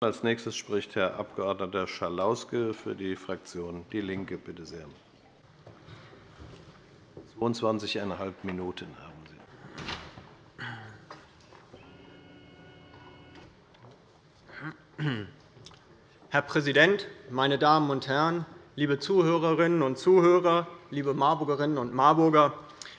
Als nächstes spricht Herr Abg. Schalauske für die Fraktion DIE LINKE. Bitte sehr. 22,5 Minuten haben Sie. Herr Präsident, meine Damen und Herren, liebe Zuhörerinnen und Zuhörer, liebe Marburgerinnen und Marburger!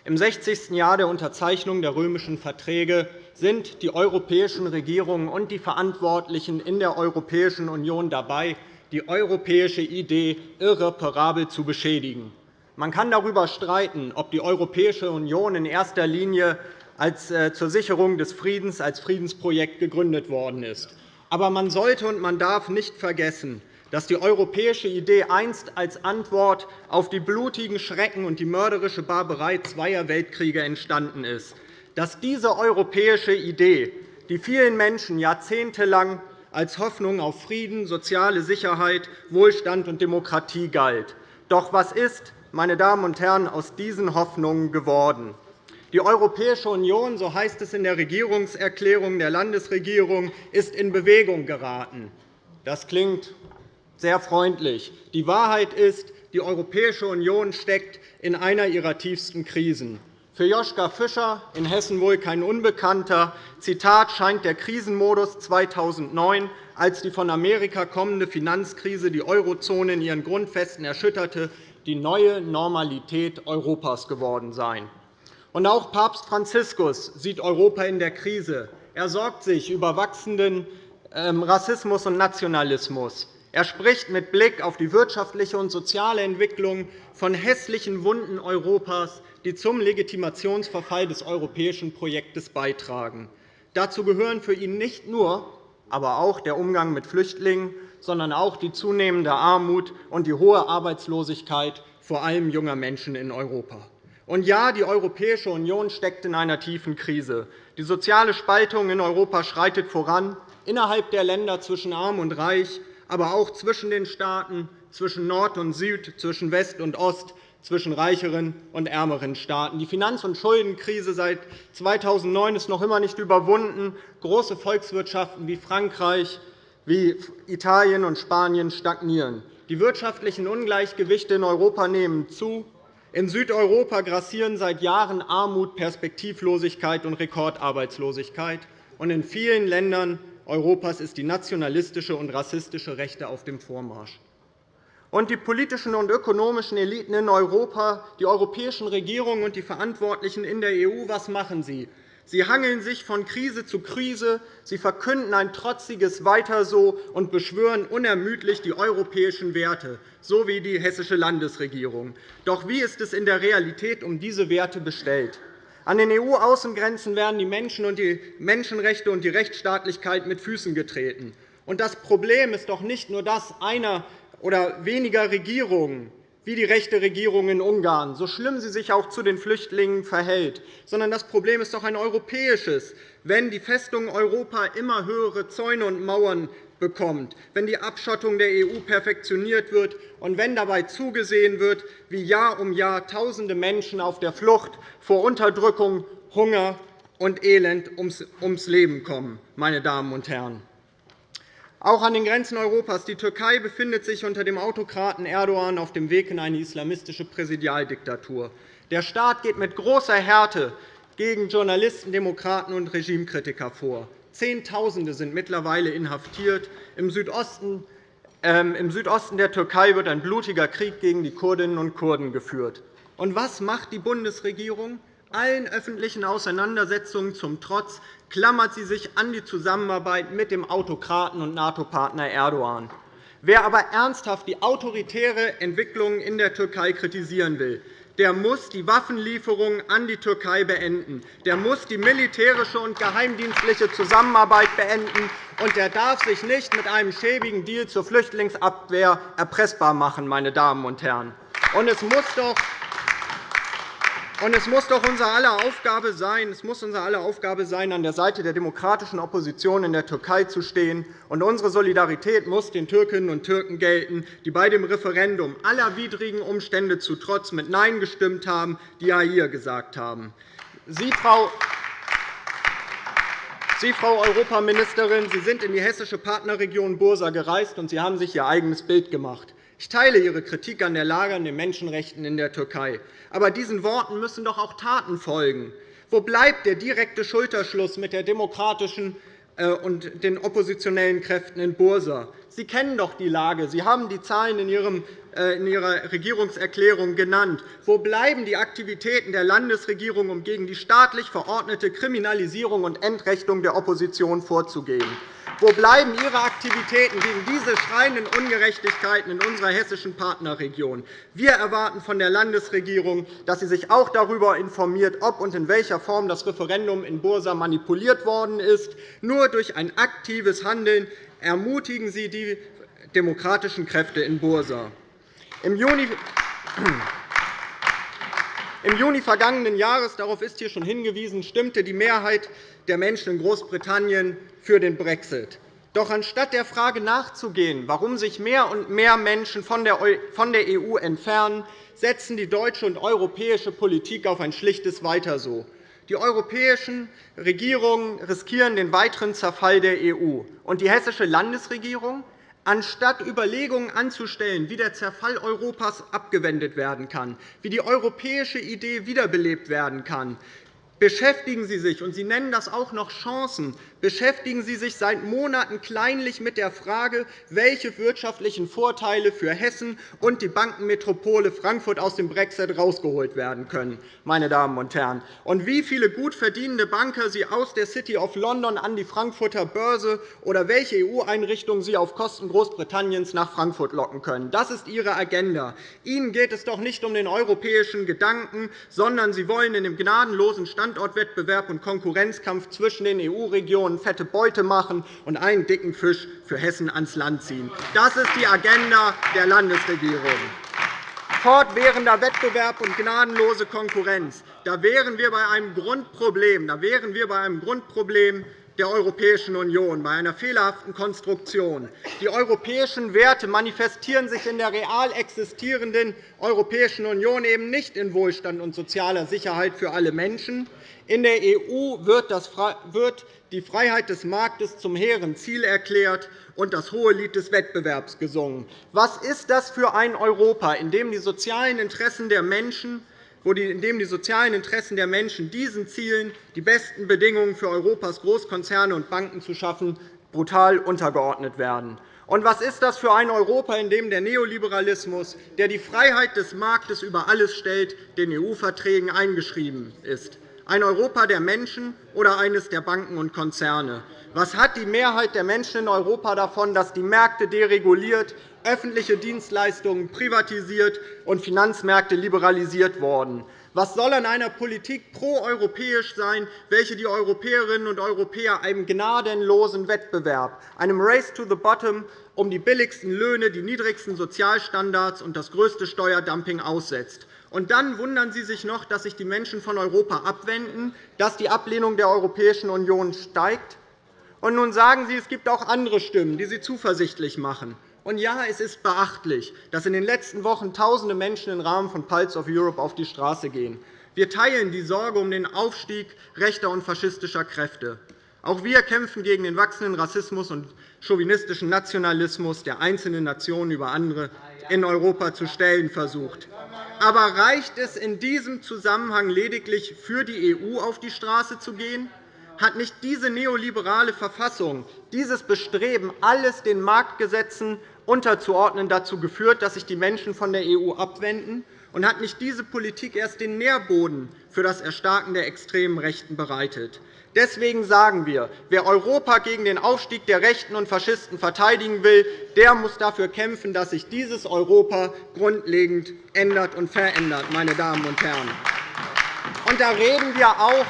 Im 60. Jahr der Unterzeichnung der römischen Verträge sind die europäischen Regierungen und die Verantwortlichen in der Europäischen Union dabei, die europäische Idee irreparabel zu beschädigen. Man kann darüber streiten, ob die Europäische Union in erster Linie als, äh, zur Sicherung des Friedens als Friedensprojekt gegründet worden ist. Aber man sollte und man darf nicht vergessen, dass die europäische Idee einst als Antwort auf die blutigen Schrecken und die mörderische Barbarei zweier Weltkriege entstanden ist, dass diese europäische Idee, die vielen Menschen jahrzehntelang als Hoffnung auf Frieden, soziale Sicherheit, Wohlstand und Demokratie galt. Doch was ist meine Damen und Herren, aus diesen Hoffnungen geworden. Die Europäische Union, so heißt es in der Regierungserklärung der Landesregierung, ist in Bewegung geraten. Das klingt sehr freundlich. Die Wahrheit ist, die Europäische Union steckt in einer ihrer tiefsten Krisen. Für Joschka Fischer, in Hessen wohl kein Unbekannter, Zitat, scheint der Krisenmodus 2009, als die von Amerika kommende Finanzkrise die Eurozone in ihren Grundfesten erschütterte, die neue Normalität Europas geworden sein. Und auch Papst Franziskus sieht Europa in der Krise. Er sorgt sich über wachsenden ähm, Rassismus und Nationalismus. Er spricht mit Blick auf die wirtschaftliche und soziale Entwicklung von hässlichen Wunden Europas, die zum Legitimationsverfall des europäischen Projektes beitragen. Dazu gehören für ihn nicht nur, aber auch der Umgang mit Flüchtlingen, sondern auch die zunehmende Armut und die hohe Arbeitslosigkeit vor allem junger Menschen in Europa. Und ja, die Europäische Union steckt in einer tiefen Krise. Die soziale Spaltung in Europa schreitet voran, innerhalb der Länder zwischen Arm und Reich, aber auch zwischen den Staaten, zwischen Nord und Süd, zwischen West und Ost, zwischen reicheren und ärmeren Staaten. Die Finanz- und Schuldenkrise seit 2009 ist noch immer nicht überwunden. Große Volkswirtschaften wie Frankreich, wie Italien und Spanien stagnieren. Die wirtschaftlichen Ungleichgewichte in Europa nehmen zu. In Südeuropa grassieren seit Jahren Armut, Perspektivlosigkeit und Rekordarbeitslosigkeit. In vielen Ländern Europas ist die nationalistische und rassistische Rechte auf dem Vormarsch. Und die politischen und ökonomischen Eliten in Europa, die europäischen Regierungen und die Verantwortlichen in der EU, was machen sie? Sie hangeln sich von Krise zu Krise. Sie verkünden ein trotziges Weiter so und beschwören unermüdlich die europäischen Werte, so wie die hessische Landesregierung. Doch wie ist es in der Realität um diese Werte bestellt? An den EU-Außengrenzen werden die Menschen und die Menschenrechte und die Rechtsstaatlichkeit mit Füßen getreten. Und das Problem ist doch nicht nur das einer oder weniger Regierungen, wie die rechte Regierung in Ungarn, so schlimm sie sich auch zu den Flüchtlingen verhält, sondern das Problem ist doch ein europäisches, wenn die Festung Europa immer höhere Zäune und Mauern bekommt, wenn die Abschottung der EU perfektioniert wird und wenn dabei zugesehen wird, wie Jahr um Jahr Tausende Menschen auf der Flucht vor Unterdrückung, Hunger und Elend ums Leben kommen. Meine Damen und Herren. Auch an den Grenzen Europas. Die Türkei befindet sich unter dem Autokraten Erdogan auf dem Weg in eine islamistische Präsidialdiktatur. Der Staat geht mit großer Härte gegen Journalisten, Demokraten und Regimekritiker vor. Zehntausende sind mittlerweile inhaftiert. Im Südosten ähm, Im Südosten der Türkei wird ein blutiger Krieg gegen die Kurdinnen und Kurden geführt. Und was macht die Bundesregierung? Allen öffentlichen Auseinandersetzungen zum Trotz klammert sie sich an die Zusammenarbeit mit dem Autokraten und NATO-Partner Erdogan. Wer aber ernsthaft die autoritäre Entwicklung in der Türkei kritisieren will, der muss die Waffenlieferungen an die Türkei beenden. Der muss die militärische und geheimdienstliche Zusammenarbeit beenden. Und der darf sich nicht mit einem schäbigen Deal zur Flüchtlingsabwehr erpressbar machen. Meine Damen und Herren. Und es muss doch und es muss doch unsere aller Aufgabe sein, es muss unsere aller Aufgabe sein, an der Seite der demokratischen Opposition in der Türkei zu stehen. Und unsere Solidarität muss den Türkinnen und Türken gelten, die bei dem Referendum aller widrigen Umstände zu Trotz mit Nein gestimmt haben, die Ja hier gesagt haben. Sie, Frau Sie, Frau Europaministerin, Sie sind in die hessische Partnerregion Bursa gereist, und Sie haben sich Ihr eigenes Bild gemacht. Ich teile Ihre Kritik an der Lage an den Menschenrechten in der Türkei. Aber diesen Worten müssen doch auch Taten folgen. Wo bleibt der direkte Schulterschluss mit der demokratischen äh, und den oppositionellen Kräften in Bursa? Sie kennen doch die Lage. Sie haben die Zahlen in äh, Ihrer Regierungserklärung genannt. Wo bleiben die Aktivitäten der Landesregierung, um gegen die staatlich verordnete Kriminalisierung und Entrechtung der Opposition vorzugehen? Wo bleiben Ihre Aktivitäten gegen diese schreienden Ungerechtigkeiten in unserer hessischen Partnerregion? Wir erwarten von der Landesregierung, dass sie sich auch darüber informiert, ob und in welcher Form das Referendum in Bursa manipuliert worden ist. Nur durch ein aktives Handeln ermutigen Sie die demokratischen Kräfte in Bursa. Im Juni im Juni vergangenen Jahres, darauf ist hier schon hingewiesen, stimmte die Mehrheit der Menschen in Großbritannien für den Brexit. Doch anstatt der Frage nachzugehen, warum sich mehr und mehr Menschen von der EU entfernen, setzen die deutsche und europäische Politik auf ein schlichtes Weiter so. Die europäischen Regierungen riskieren den weiteren Zerfall der EU. Und die hessische Landesregierung anstatt Überlegungen anzustellen, wie der Zerfall Europas abgewendet werden kann, wie die europäische Idee wiederbelebt werden kann, beschäftigen Sie sich, und Sie nennen das auch noch Chancen, beschäftigen Sie sich seit Monaten kleinlich mit der Frage, welche wirtschaftlichen Vorteile für Hessen und die Bankenmetropole Frankfurt aus dem Brexit herausgeholt werden können. Meine Damen und Herren. Und wie viele gut verdienende Banker Sie aus der City of London an die Frankfurter Börse oder welche EU-Einrichtungen Sie auf Kosten Großbritanniens nach Frankfurt locken können. Das ist Ihre Agenda. Ihnen geht es doch nicht um den europäischen Gedanken, sondern Sie wollen in dem gnadenlosen Standortwettbewerb und Konkurrenzkampf zwischen den EU-Regionen Millionen fette Beute machen und einen dicken Fisch für Hessen ans Land ziehen. Das ist die Agenda der Landesregierung. Fortwährender Wettbewerb und gnadenlose Konkurrenz. Da wären wir bei einem Grundproblem. Da wären wir bei einem Grundproblem der Europäischen Union, bei einer fehlerhaften Konstruktion. Die europäischen Werte manifestieren sich in der real existierenden Europäischen Union eben nicht in Wohlstand und sozialer Sicherheit für alle Menschen. In der EU wird die Freiheit des Marktes zum hehren Ziel erklärt und das hohe Lied des Wettbewerbs gesungen. Was ist das für ein Europa, in dem die sozialen Interessen der Menschen in dem die sozialen Interessen der Menschen diesen Zielen, die besten Bedingungen für Europas Großkonzerne und Banken zu schaffen, brutal untergeordnet werden. Und was ist das für ein Europa, in dem der Neoliberalismus, der die Freiheit des Marktes über alles stellt, den EU-Verträgen eingeschrieben ist? Ein Europa der Menschen oder eines der Banken und Konzerne? Was hat die Mehrheit der Menschen in Europa davon, dass die Märkte dereguliert, öffentliche Dienstleistungen privatisiert und Finanzmärkte liberalisiert wurden? Was soll an einer Politik proeuropäisch sein, welche die Europäerinnen und Europäer einem gnadenlosen Wettbewerb, einem Race to the Bottom um die billigsten Löhne, die niedrigsten Sozialstandards und das größte Steuerdumping aussetzt? Und dann wundern Sie sich noch, dass sich die Menschen von Europa abwenden, dass die Ablehnung der Europäischen Union steigt. Und nun sagen Sie, es gibt auch andere Stimmen, die Sie zuversichtlich machen. Und ja, es ist beachtlich, dass in den letzten Wochen Tausende Menschen im Rahmen von Pulse of Europe auf die Straße gehen. Wir teilen die Sorge um den Aufstieg rechter und faschistischer Kräfte. Auch wir kämpfen gegen den wachsenden Rassismus und chauvinistischen Nationalismus, der einzelne Nationen über andere in Europa zu stellen versucht. Aber reicht es in diesem Zusammenhang lediglich, für die EU auf die Straße zu gehen? Hat nicht diese neoliberale Verfassung, dieses Bestreben, alles den Marktgesetzen unterzuordnen, dazu geführt, dass sich die Menschen von der EU abwenden? Und hat nicht diese Politik erst den Nährboden für das Erstarken der extremen Rechten bereitet? Deswegen sagen wir, wer Europa gegen den Aufstieg der Rechten und Faschisten verteidigen will, der muss dafür kämpfen, dass sich dieses Europa grundlegend ändert und verändert. Meine Damen und Herren. Und da reden wir auch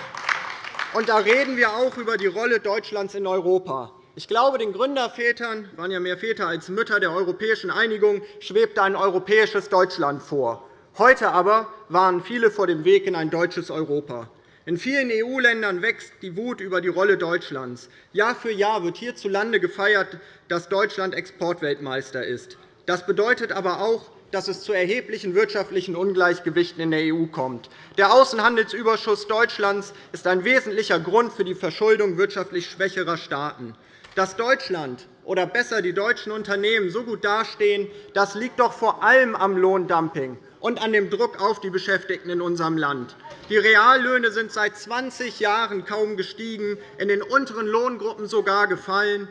und da reden wir auch über die Rolle Deutschlands in Europa. Ich glaube, den Gründervätern waren ja mehr Väter als Mütter der europäischen Einigung schwebte ein europäisches Deutschland vor. Heute aber waren viele vor dem Weg in ein deutsches Europa. In vielen EU-Ländern wächst die Wut über die Rolle Deutschlands. Jahr für Jahr wird hierzulande gefeiert, dass Deutschland Exportweltmeister ist. Das bedeutet aber auch, dass es zu erheblichen wirtschaftlichen Ungleichgewichten in der EU kommt. Der Außenhandelsüberschuss Deutschlands ist ein wesentlicher Grund für die Verschuldung wirtschaftlich schwächerer Staaten. Dass Deutschland oder besser die deutschen Unternehmen so gut dastehen, das liegt doch vor allem am Lohndumping und an dem Druck auf die Beschäftigten in unserem Land. Die Reallöhne sind seit 20 Jahren kaum gestiegen, in den unteren Lohngruppen sogar gefallen.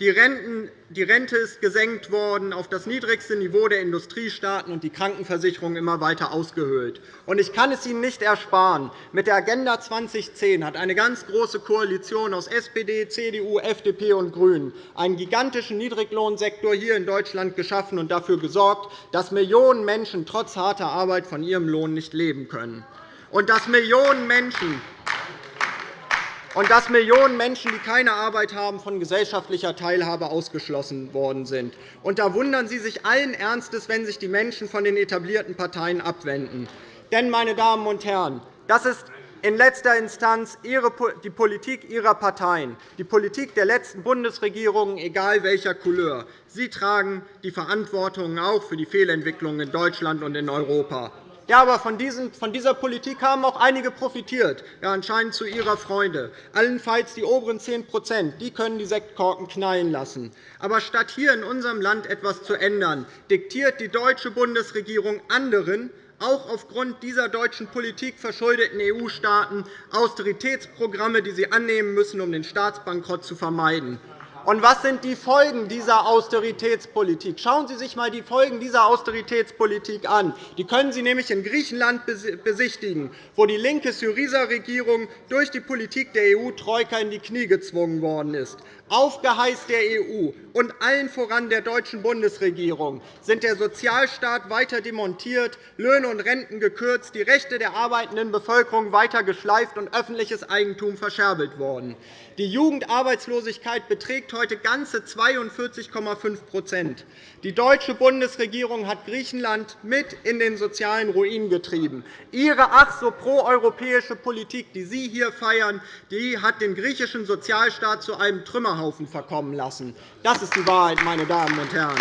Die, Rente ist gesenkt worden auf das niedrigste Niveau der Industriestaaten und die Krankenversicherung immer weiter ausgehöhlt. Ich kann es Ihnen nicht ersparen. Mit der Agenda 2010 hat eine ganz große Koalition aus SPD, CDU, FDP und GRÜNEN einen gigantischen Niedriglohnsektor hier in Deutschland geschaffen und dafür gesorgt, dass Millionen Menschen trotz harter Arbeit von ihrem Lohn nicht leben können. Und dass Millionen Menschen und dass Millionen Menschen, die keine Arbeit haben, von gesellschaftlicher Teilhabe ausgeschlossen worden sind. Und da wundern Sie sich allen Ernstes, wenn sich die Menschen von den etablierten Parteien abwenden. Denn, meine Damen und Herren, das ist in letzter Instanz die Politik Ihrer Parteien, die Politik der letzten Bundesregierungen, egal welcher Couleur. Sie tragen die Verantwortung auch für die Fehlentwicklungen in Deutschland und in Europa. Ja, aber von, dieser Politik haben auch einige profitiert, ja, anscheinend zu ihrer Freude. Allenfalls die oberen 10 die können die Sektkorken knallen lassen. Aber statt hier in unserem Land etwas zu ändern, diktiert die deutsche Bundesregierung anderen, auch aufgrund dieser deutschen Politik verschuldeten EU-Staaten Austeritätsprogramme, die sie annehmen müssen, um den Staatsbankrott zu vermeiden. Und was sind die Folgen dieser Austeritätspolitik? Schauen Sie sich einmal die Folgen dieser Austeritätspolitik an. Die können Sie nämlich in Griechenland besichtigen, wo die linke Syriza-Regierung durch die Politik der EU-Troika in die Knie gezwungen worden ist. Auf Geheiß der EU und allen voran der deutschen Bundesregierung sind der Sozialstaat weiter demontiert, Löhne und Renten gekürzt, die Rechte der arbeitenden Bevölkerung weiter geschleift und öffentliches Eigentum verscherbelt worden. Die Jugendarbeitslosigkeit beträgt heute ganze 42,5% Die deutsche Bundesregierung hat Griechenland mit in den sozialen Ruin getrieben. Ihre ach so proeuropäische Politik, die Sie hier feiern, die hat den griechischen Sozialstaat zu einem Trümmerhaufen verkommen lassen. Das ist die Wahrheit, meine Damen und Herren.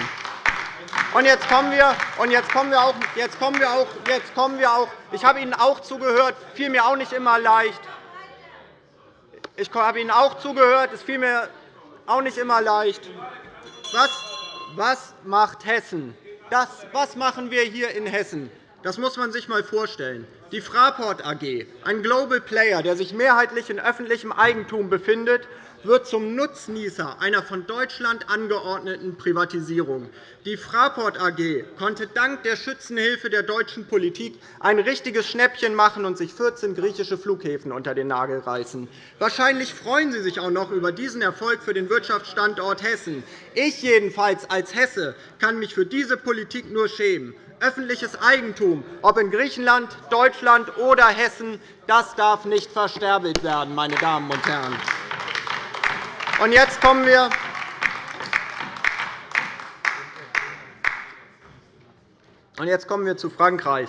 Jetzt kommen wir, jetzt kommen wir auch, jetzt kommen wir auch, jetzt kommen wir auch, ich habe Ihnen auch zugehört, fiel mir auch nicht immer leicht. Ich habe Ihnen auch zugehört. Es fiel mir auch nicht immer leicht. Was, was macht Hessen? Das, was machen wir hier in Hessen? Das muss man sich einmal vorstellen. Die Fraport AG, ein Global Player, der sich mehrheitlich in öffentlichem Eigentum befindet wird zum Nutznießer einer von Deutschland angeordneten Privatisierung. Die Fraport AG konnte dank der Schützenhilfe der deutschen Politik ein richtiges Schnäppchen machen und sich 14 griechische Flughäfen unter den Nagel reißen. Wahrscheinlich freuen Sie sich auch noch über diesen Erfolg für den Wirtschaftsstandort Hessen. Ich jedenfalls als Hesse kann mich für diese Politik nur schämen. Öffentliches Eigentum, ob in Griechenland, Deutschland oder Hessen, das darf nicht versterbelt werden, meine Damen und Herren. Und jetzt kommen wir Und jetzt kommen wir zu Frankreich.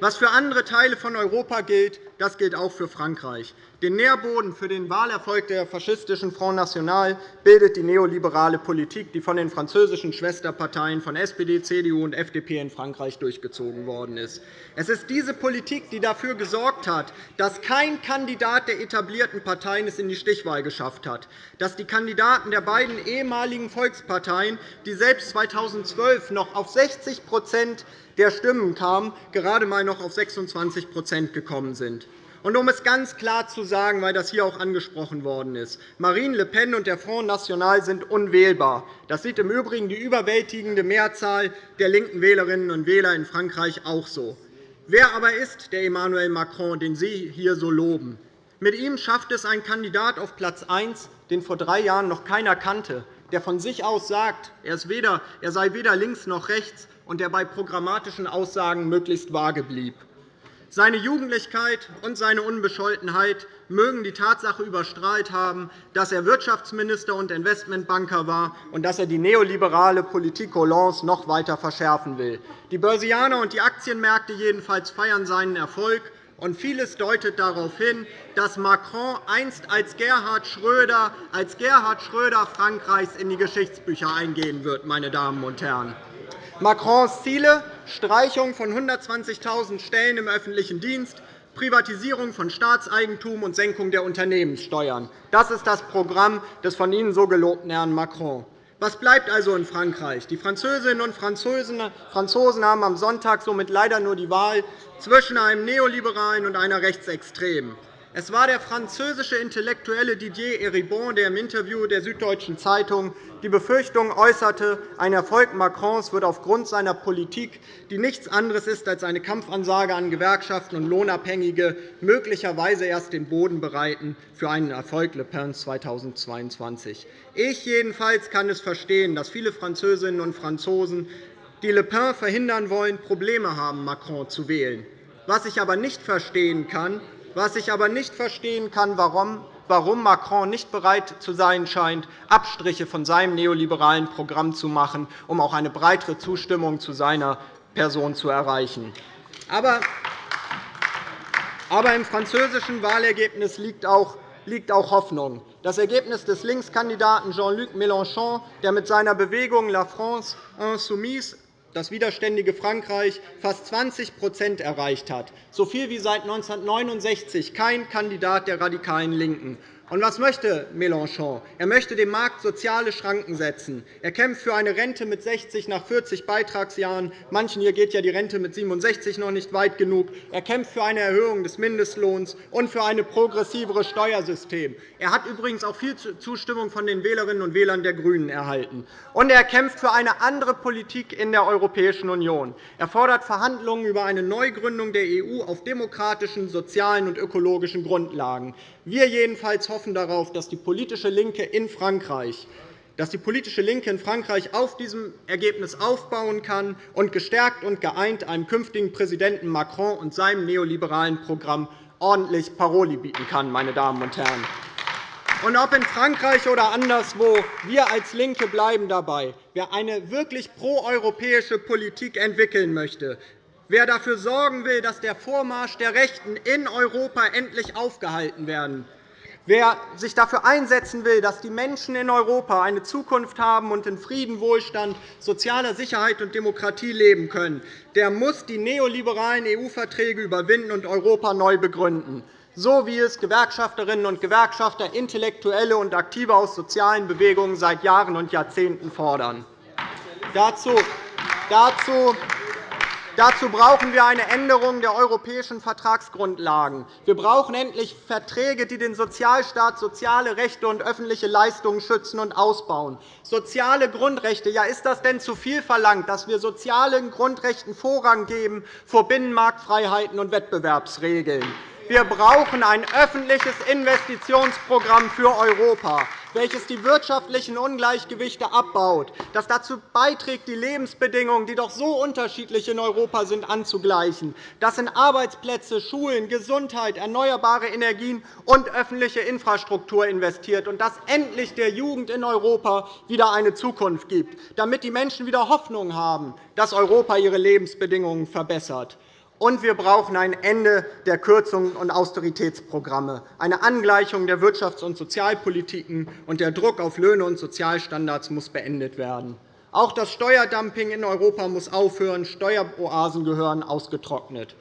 Was für andere Teile von Europa gilt, das gilt auch für Frankreich. Den Nährboden für den Wahlerfolg der faschistischen Front National bildet die neoliberale Politik, die von den französischen Schwesterparteien von SPD, CDU und FDP in Frankreich durchgezogen worden ist. Es ist diese Politik, die dafür gesorgt hat, dass kein Kandidat der etablierten Parteien es in die Stichwahl geschafft hat, dass die Kandidaten der beiden ehemaligen Volksparteien, die selbst 2012 noch auf 60% der Stimmen kamen, gerade einmal noch auf 26% gekommen sind. Und um es ganz klar zu sagen, weil das hier auch angesprochen worden ist, Marine Le Pen und der Front National sind unwählbar. Das sieht im Übrigen die überwältigende Mehrzahl der linken Wählerinnen und Wähler in Frankreich auch so. Wer aber ist der Emmanuel Macron, den Sie hier so loben? Mit ihm schafft es ein Kandidat auf Platz 1, den vor drei Jahren noch keiner kannte, der von sich aus sagt, er sei weder links noch rechts und der bei programmatischen Aussagen möglichst vage blieb. Seine Jugendlichkeit und seine Unbescholtenheit mögen die Tatsache überstrahlt haben, dass er Wirtschaftsminister und Investmentbanker war und dass er die neoliberale Politik Hollands noch weiter verschärfen will. Die Börsianer und die Aktienmärkte jedenfalls feiern seinen Erfolg. Und vieles deutet darauf hin, dass Macron einst als Gerhard Schröder, als Gerhard Schröder Frankreichs in die Geschichtsbücher eingehen wird. Meine Damen und Herren. Macrons Ziele Streichung von 120.000 Stellen im öffentlichen Dienst, Privatisierung von Staatseigentum und Senkung der Unternehmenssteuern. Das ist das Programm des von Ihnen so gelobten Herrn Macron. Was bleibt also in Frankreich? Die Französinnen und Franzosen haben am Sonntag somit leider nur die Wahl zwischen einem Neoliberalen und einer Rechtsextremen. Es war der französische Intellektuelle Didier Eribon, der im Interview der Süddeutschen Zeitung die Befürchtung äußerte, ein Erfolg Macrons wird aufgrund seiner Politik, die nichts anderes ist als eine Kampfansage an Gewerkschaften und Lohnabhängige, möglicherweise erst den Boden bereiten für einen Erfolg Le Pens 2022. Ich jedenfalls kann es verstehen, dass viele Französinnen und Franzosen, die Le Pen verhindern wollen, Probleme haben, Macron zu wählen. Was ich aber nicht verstehen kann, was ich aber nicht verstehen kann, warum warum Macron nicht bereit zu sein scheint, Abstriche von seinem neoliberalen Programm zu machen, um auch eine breitere Zustimmung zu seiner Person zu erreichen. Aber im französischen Wahlergebnis liegt auch Hoffnung. Das Ergebnis des Linkskandidaten Jean-Luc Mélenchon, der mit seiner Bewegung La France insoumise das widerständige Frankreich fast 20% erreicht hat, so viel wie seit 1969 kein Kandidat der radikalen LINKEN. Und was möchte Mélenchon? Er möchte dem Markt soziale Schranken setzen. Er kämpft für eine Rente mit 60 nach 40 Beitragsjahren. Manchen hier geht ja die Rente mit 67 noch nicht weit genug. Er kämpft für eine Erhöhung des Mindestlohns und für ein progressivere Steuersystem. Er hat übrigens auch viel Zustimmung von den Wählerinnen und Wählern der GRÜNEN erhalten. Und er kämpft für eine andere Politik in der Europäischen Union. Er fordert Verhandlungen über eine Neugründung der EU auf demokratischen, sozialen und ökologischen Grundlagen. Wir jedenfalls hoffen darauf, dass die politische LINKE in Frankreich dass die politische LINKE in Frankreich auf diesem Ergebnis aufbauen kann und gestärkt und geeint einem künftigen Präsidenten Macron und seinem neoliberalen Programm ordentlich Paroli bieten kann. Meine Damen und Herren. Und ob in Frankreich oder anderswo, wir als LINKE bleiben dabei. Wer eine wirklich proeuropäische Politik entwickeln möchte, wer dafür sorgen will, dass der Vormarsch der Rechten in Europa endlich aufgehalten werden, wer sich dafür einsetzen will, dass die Menschen in Europa eine Zukunft haben und in Frieden, Wohlstand, sozialer Sicherheit und Demokratie leben können, der muss die neoliberalen EU-Verträge überwinden und Europa neu begründen, so wie es Gewerkschafterinnen und Gewerkschafter, Intellektuelle und Aktive aus sozialen Bewegungen seit Jahren und Jahrzehnten fordern. Dazu Dazu brauchen wir eine Änderung der europäischen Vertragsgrundlagen. Wir brauchen endlich Verträge, die den Sozialstaat, soziale Rechte und öffentliche Leistungen schützen und ausbauen. Soziale Grundrechte. Ja, ist das denn zu viel verlangt, dass wir sozialen Grundrechten Vorrang geben vor Binnenmarktfreiheiten und Wettbewerbsregeln? Wir brauchen ein öffentliches Investitionsprogramm für Europa welches die wirtschaftlichen Ungleichgewichte abbaut, das dazu beiträgt, die Lebensbedingungen, die doch so unterschiedlich in Europa sind, anzugleichen, das in Arbeitsplätze, Schulen, Gesundheit, erneuerbare Energien und öffentliche Infrastruktur investiert und das endlich der Jugend in Europa wieder eine Zukunft gibt, damit die Menschen wieder Hoffnung haben, dass Europa ihre Lebensbedingungen verbessert. Und wir brauchen ein Ende der Kürzungen und Austeritätsprogramme, eine Angleichung der Wirtschafts- und Sozialpolitiken, und der Druck auf Löhne und Sozialstandards muss beendet werden. Auch das Steuerdumping in Europa muss aufhören. Steueroasen gehören ausgetrocknet.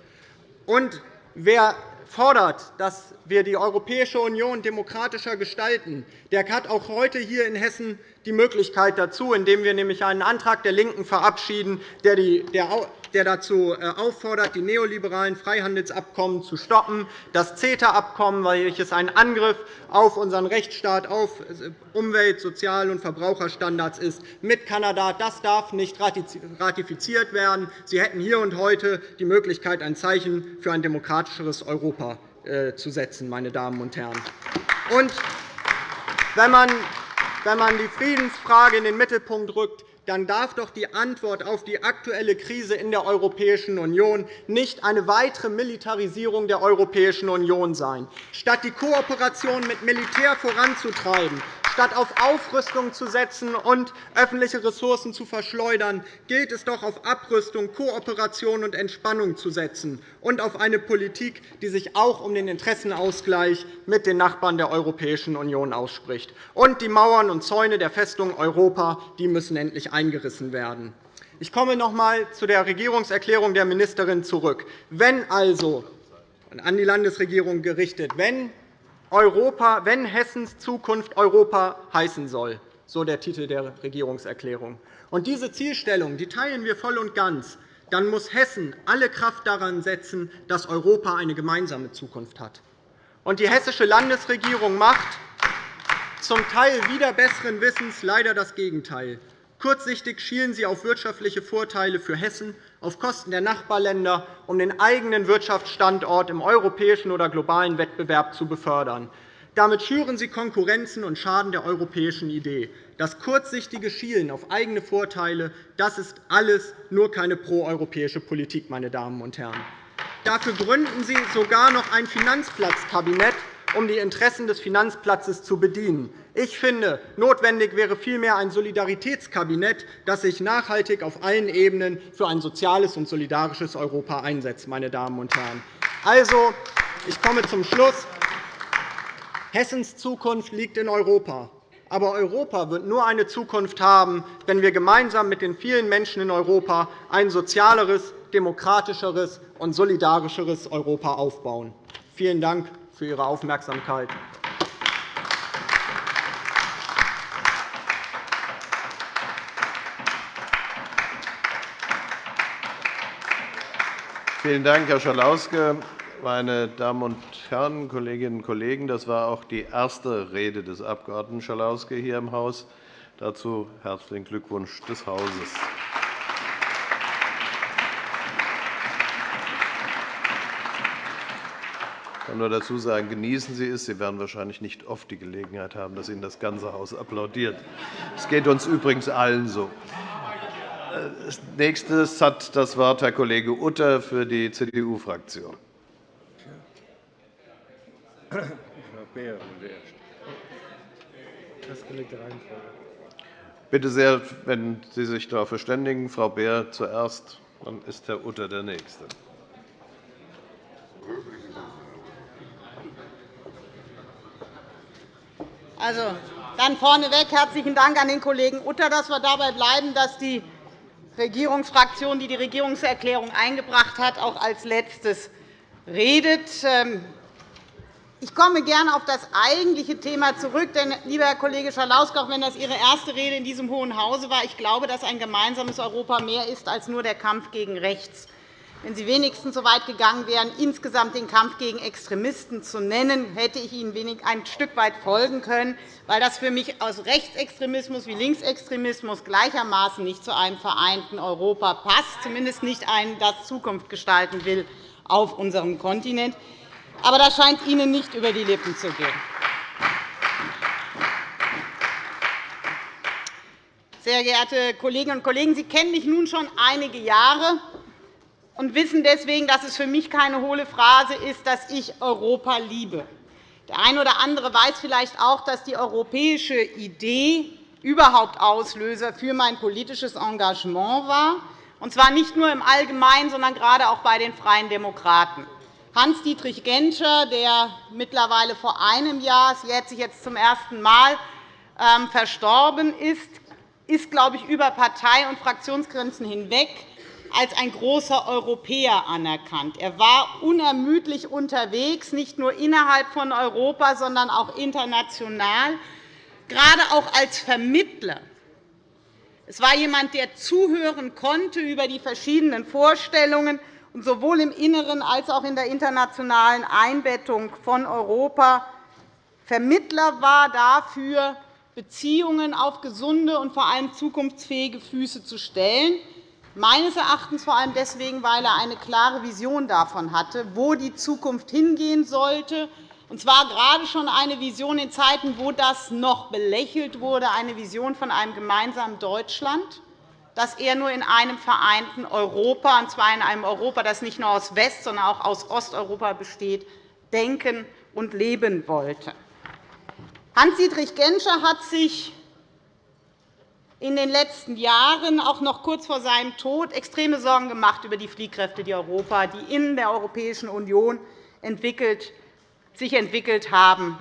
Und wer fordert, dass wir die Europäische Union demokratischer gestalten, der hat auch heute hier in Hessen die Möglichkeit dazu, indem wir nämlich einen Antrag der LINKEN verabschieden, der dazu äh, auffordert, die neoliberalen Freihandelsabkommen zu stoppen, das CETA-Abkommen, welches ein Angriff auf unseren Rechtsstaat, auf äh, Umwelt-, Sozial- und Verbraucherstandards ist, mit Kanada. Das darf nicht ratifiziert werden. Sie hätten hier und heute die Möglichkeit, ein Zeichen für ein demokratischeres Europa äh, zu setzen. Meine Damen und Herren. Und wenn man die Friedensfrage in den Mittelpunkt rückt, dann darf doch die Antwort auf die aktuelle Krise in der Europäischen Union nicht eine weitere Militarisierung der Europäischen Union sein. Statt die Kooperation mit Militär voranzutreiben, Statt auf Aufrüstung zu setzen und öffentliche Ressourcen zu verschleudern, gilt es doch, auf Abrüstung, Kooperation und Entspannung zu setzen und auf eine Politik, die sich auch um den Interessenausgleich mit den Nachbarn der Europäischen Union ausspricht. Und die Mauern und Zäune der Festung Europa die müssen endlich eingerissen werden. Ich komme noch einmal zu der Regierungserklärung der Ministerin zurück. Wenn also an die Landesregierung gerichtet, wenn Europa, wenn Hessens Zukunft Europa heißen soll, so der Titel der Regierungserklärung. Und diese Zielstellung die teilen wir voll und ganz. Dann muss Hessen alle Kraft daran setzen, dass Europa eine gemeinsame Zukunft hat. Und die hessische Landesregierung macht zum Teil wieder besseren Wissens leider das Gegenteil. Kurzsichtig schielen Sie auf wirtschaftliche Vorteile für Hessen auf Kosten der Nachbarländer, um den eigenen Wirtschaftsstandort im europäischen oder globalen Wettbewerb zu befördern. Damit schüren Sie Konkurrenzen und schaden der europäischen Idee. Das kurzsichtige Schielen auf eigene Vorteile das ist alles nur keine proeuropäische Politik. Meine Damen und Herren. Dafür gründen Sie sogar noch ein Finanzplatzkabinett, um die Interessen des Finanzplatzes zu bedienen. Ich finde, notwendig wäre vielmehr ein Solidaritätskabinett, das sich nachhaltig auf allen Ebenen für ein soziales und solidarisches Europa einsetzt. Meine Damen und Herren. Also, ich komme zum Schluss. Hessens Zukunft liegt in Europa. Aber Europa wird nur eine Zukunft haben, wenn wir gemeinsam mit den vielen Menschen in Europa ein sozialeres, demokratischeres und solidarischeres Europa aufbauen. Vielen Dank für Ihre Aufmerksamkeit. Vielen Dank, Herr Schalauske. Meine Damen und Herren, Kolleginnen und Kollegen, das war auch die erste Rede des Abg. Schalauske hier im Haus. Dazu herzlichen Glückwunsch des Hauses. kann nur dazu sagen, genießen Sie es. Sie werden wahrscheinlich nicht oft die Gelegenheit haben, dass Ihnen das ganze Haus applaudiert. Es geht uns übrigens allen so. Als nächstes hat das Wort Herr Kollege Utter für die CDU-Fraktion. Bitte sehr, wenn Sie sich darauf verständigen, Frau Beer zuerst, dann ist Herr Utter der Nächste. Also, dann vorneweg herzlichen Dank an den Kollegen Utter, dass wir dabei bleiben, dass die Regierungsfraktion, die die Regierungserklärung eingebracht hat, auch als Letztes redet. Ähm, ich komme gerne auf das eigentliche Thema zurück. Denn, lieber Herr Kollege Schalauske, auch wenn das Ihre erste Rede in diesem Hohen Hause war, ich glaube, dass ein gemeinsames Europa mehr ist als nur der Kampf gegen rechts wenn Sie wenigstens so weit gegangen wären, insgesamt den Kampf gegen Extremisten zu nennen, hätte ich Ihnen ein Stück weit folgen können, weil das für mich aus Rechtsextremismus wie Linksextremismus gleichermaßen nicht zu einem vereinten Europa passt, zumindest nicht ein, das Zukunft gestalten will auf unserem Kontinent. Aber das scheint Ihnen nicht über die Lippen zu gehen. Sehr geehrte Kolleginnen und Kollegen, Sie kennen mich nun schon einige Jahre und wissen deswegen, dass es für mich keine hohle Phrase ist, dass ich Europa liebe. Der eine oder andere weiß vielleicht auch, dass die europäische Idee überhaupt Auslöser für mein politisches Engagement war, und zwar nicht nur im Allgemeinen, sondern gerade auch bei den Freien Demokraten. Hans-Dietrich Genscher, der mittlerweile vor einem Jahr, es sich jetzt zum ersten Mal, ähm, verstorben ist, ist, glaube ich, über Partei- und Fraktionsgrenzen hinweg als ein großer Europäer anerkannt. Er war unermüdlich unterwegs, nicht nur innerhalb von Europa, sondern auch international, gerade auch als Vermittler. Es war jemand, der zuhören konnte über die verschiedenen Vorstellungen und sowohl im Inneren als auch in der internationalen Einbettung von Europa Vermittler war dafür, Beziehungen auf gesunde und vor allem zukunftsfähige Füße zu stellen meines Erachtens vor allem deswegen, weil er eine klare Vision davon hatte, wo die Zukunft hingehen sollte, und zwar gerade schon eine Vision in Zeiten, wo das noch belächelt wurde, eine Vision von einem gemeinsamen Deutschland, das er nur in einem vereinten Europa, und zwar in einem Europa, das nicht nur aus West-, sondern auch aus Osteuropa besteht, denken und leben wollte. Hans-Dietrich Genscher hat sich in den letzten Jahren, auch noch kurz vor seinem Tod, extreme Sorgen gemacht über die Fliehkräfte, die Europa, die in der Europäischen Union entwickelt, sich entwickelt haben.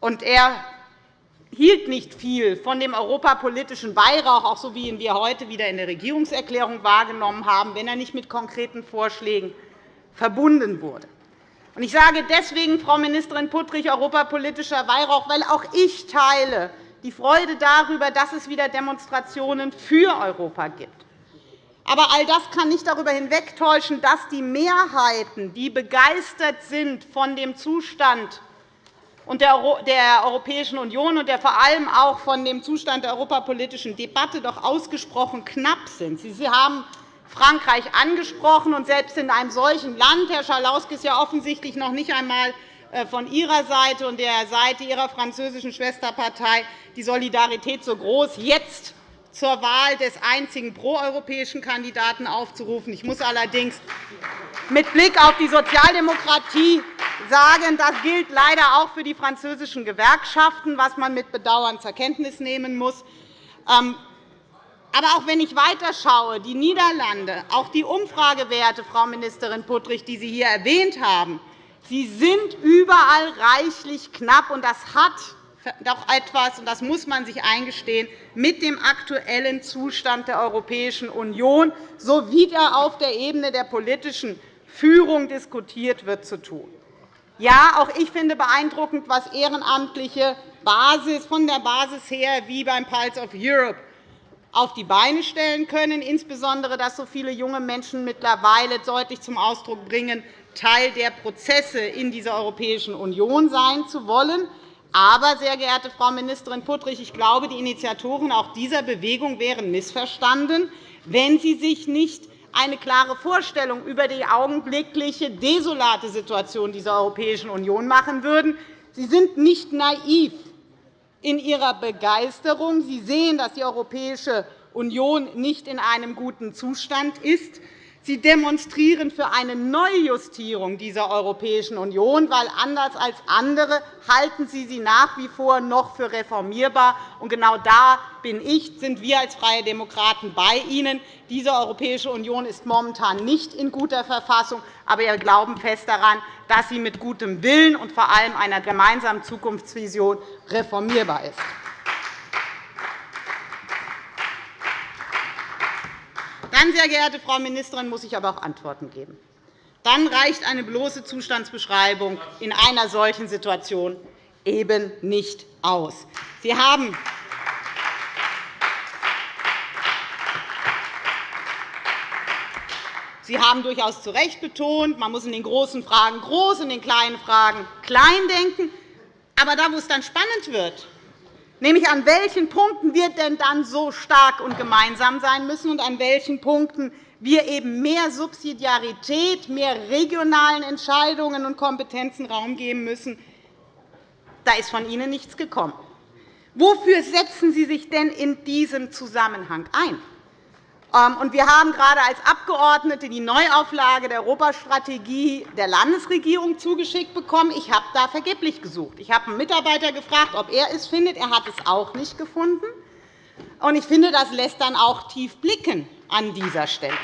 Und er hielt nicht viel von dem europapolitischen Weihrauch, auch so wie ihn wir heute wieder in der Regierungserklärung wahrgenommen haben, wenn er nicht mit konkreten Vorschlägen verbunden wurde. Ich sage deswegen, Frau Ministerin Puttrich, europapolitischer Weihrauch, weil auch ich teile die Freude darüber, dass es wieder Demonstrationen für Europa gibt. Aber all das kann nicht darüber hinwegtäuschen, dass die Mehrheiten, die begeistert sind von dem Zustand der Europäischen Union und vor allem auch von dem Zustand der europapolitischen Debatte doch ausgesprochen knapp sind. Sie haben Frankreich angesprochen, und selbst in einem solchen Land, Herr Schalauske, ist ja offensichtlich noch nicht einmal von Ihrer Seite und der Seite Ihrer französischen Schwesterpartei die Solidarität so groß, jetzt zur Wahl des einzigen proeuropäischen Kandidaten aufzurufen. Ich muss allerdings mit Blick auf die Sozialdemokratie sagen, das gilt leider auch für die französischen Gewerkschaften, was man mit Bedauern zur Kenntnis nehmen muss. Ähm, aber auch wenn ich weiterschaue, die Niederlande, auch die Umfragewerte, Frau Ministerin Puttrich, die Sie hier erwähnt haben, sie sind überall reichlich knapp. Und das hat doch etwas, und das muss man sich eingestehen, mit dem aktuellen Zustand der Europäischen Union, so wie er auf der Ebene der politischen Führung diskutiert wird, zu tun. Ja, auch ich finde beeindruckend, was ehrenamtliche Basis von der Basis her wie beim Pulse of Europe auf die Beine stellen können, insbesondere dass so viele junge Menschen mittlerweile deutlich zum Ausdruck bringen, Teil der Prozesse in dieser Europäischen Union sein zu wollen. Aber, sehr geehrte Frau Ministerin Puttrich, ich glaube, die Initiatoren auch dieser Bewegung wären missverstanden, wenn sie sich nicht eine klare Vorstellung über die augenblickliche desolate Situation dieser Europäischen Union machen würden. Sie sind nicht naiv in ihrer Begeisterung. Sie sehen, dass die Europäische Union nicht in einem guten Zustand ist. Sie demonstrieren für eine Neujustierung dieser Europäischen Union, weil anders als andere halten Sie sie nach wie vor noch für reformierbar. Und genau da bin ich, sind wir als Freie Demokraten bei Ihnen. Diese Europäische Union ist momentan nicht in guter Verfassung, aber wir glauben fest daran, dass sie mit gutem Willen und vor allem einer gemeinsamen Zukunftsvision reformierbar ist. Dann, sehr geehrte Frau Ministerin, muss ich aber auch Antworten geben. Dann reicht eine bloße Zustandsbeschreibung in einer solchen Situation eben nicht aus. Sie haben Sie haben durchaus zu Recht betont, man muss in den großen Fragen groß, in den kleinen Fragen klein denken. Aber da, wo es dann spannend wird, nämlich an welchen Punkten wir denn dann so stark und gemeinsam sein müssen und an welchen Punkten wir eben mehr Subsidiarität, mehr regionalen Entscheidungen und Kompetenzen Raum geben müssen, da ist von Ihnen nichts gekommen. Wofür setzen Sie sich denn in diesem Zusammenhang ein? Ähm, wir haben gerade als Abgeordnete die Neuauflage der Europastrategie der Landesregierung zugeschickt bekommen. Ich habe da vergeblich gesucht. Ich habe einen Mitarbeiter gefragt, ob er es findet. Er hat es auch nicht gefunden. Ich finde, das lässt dann auch tief blicken an dieser Stelle.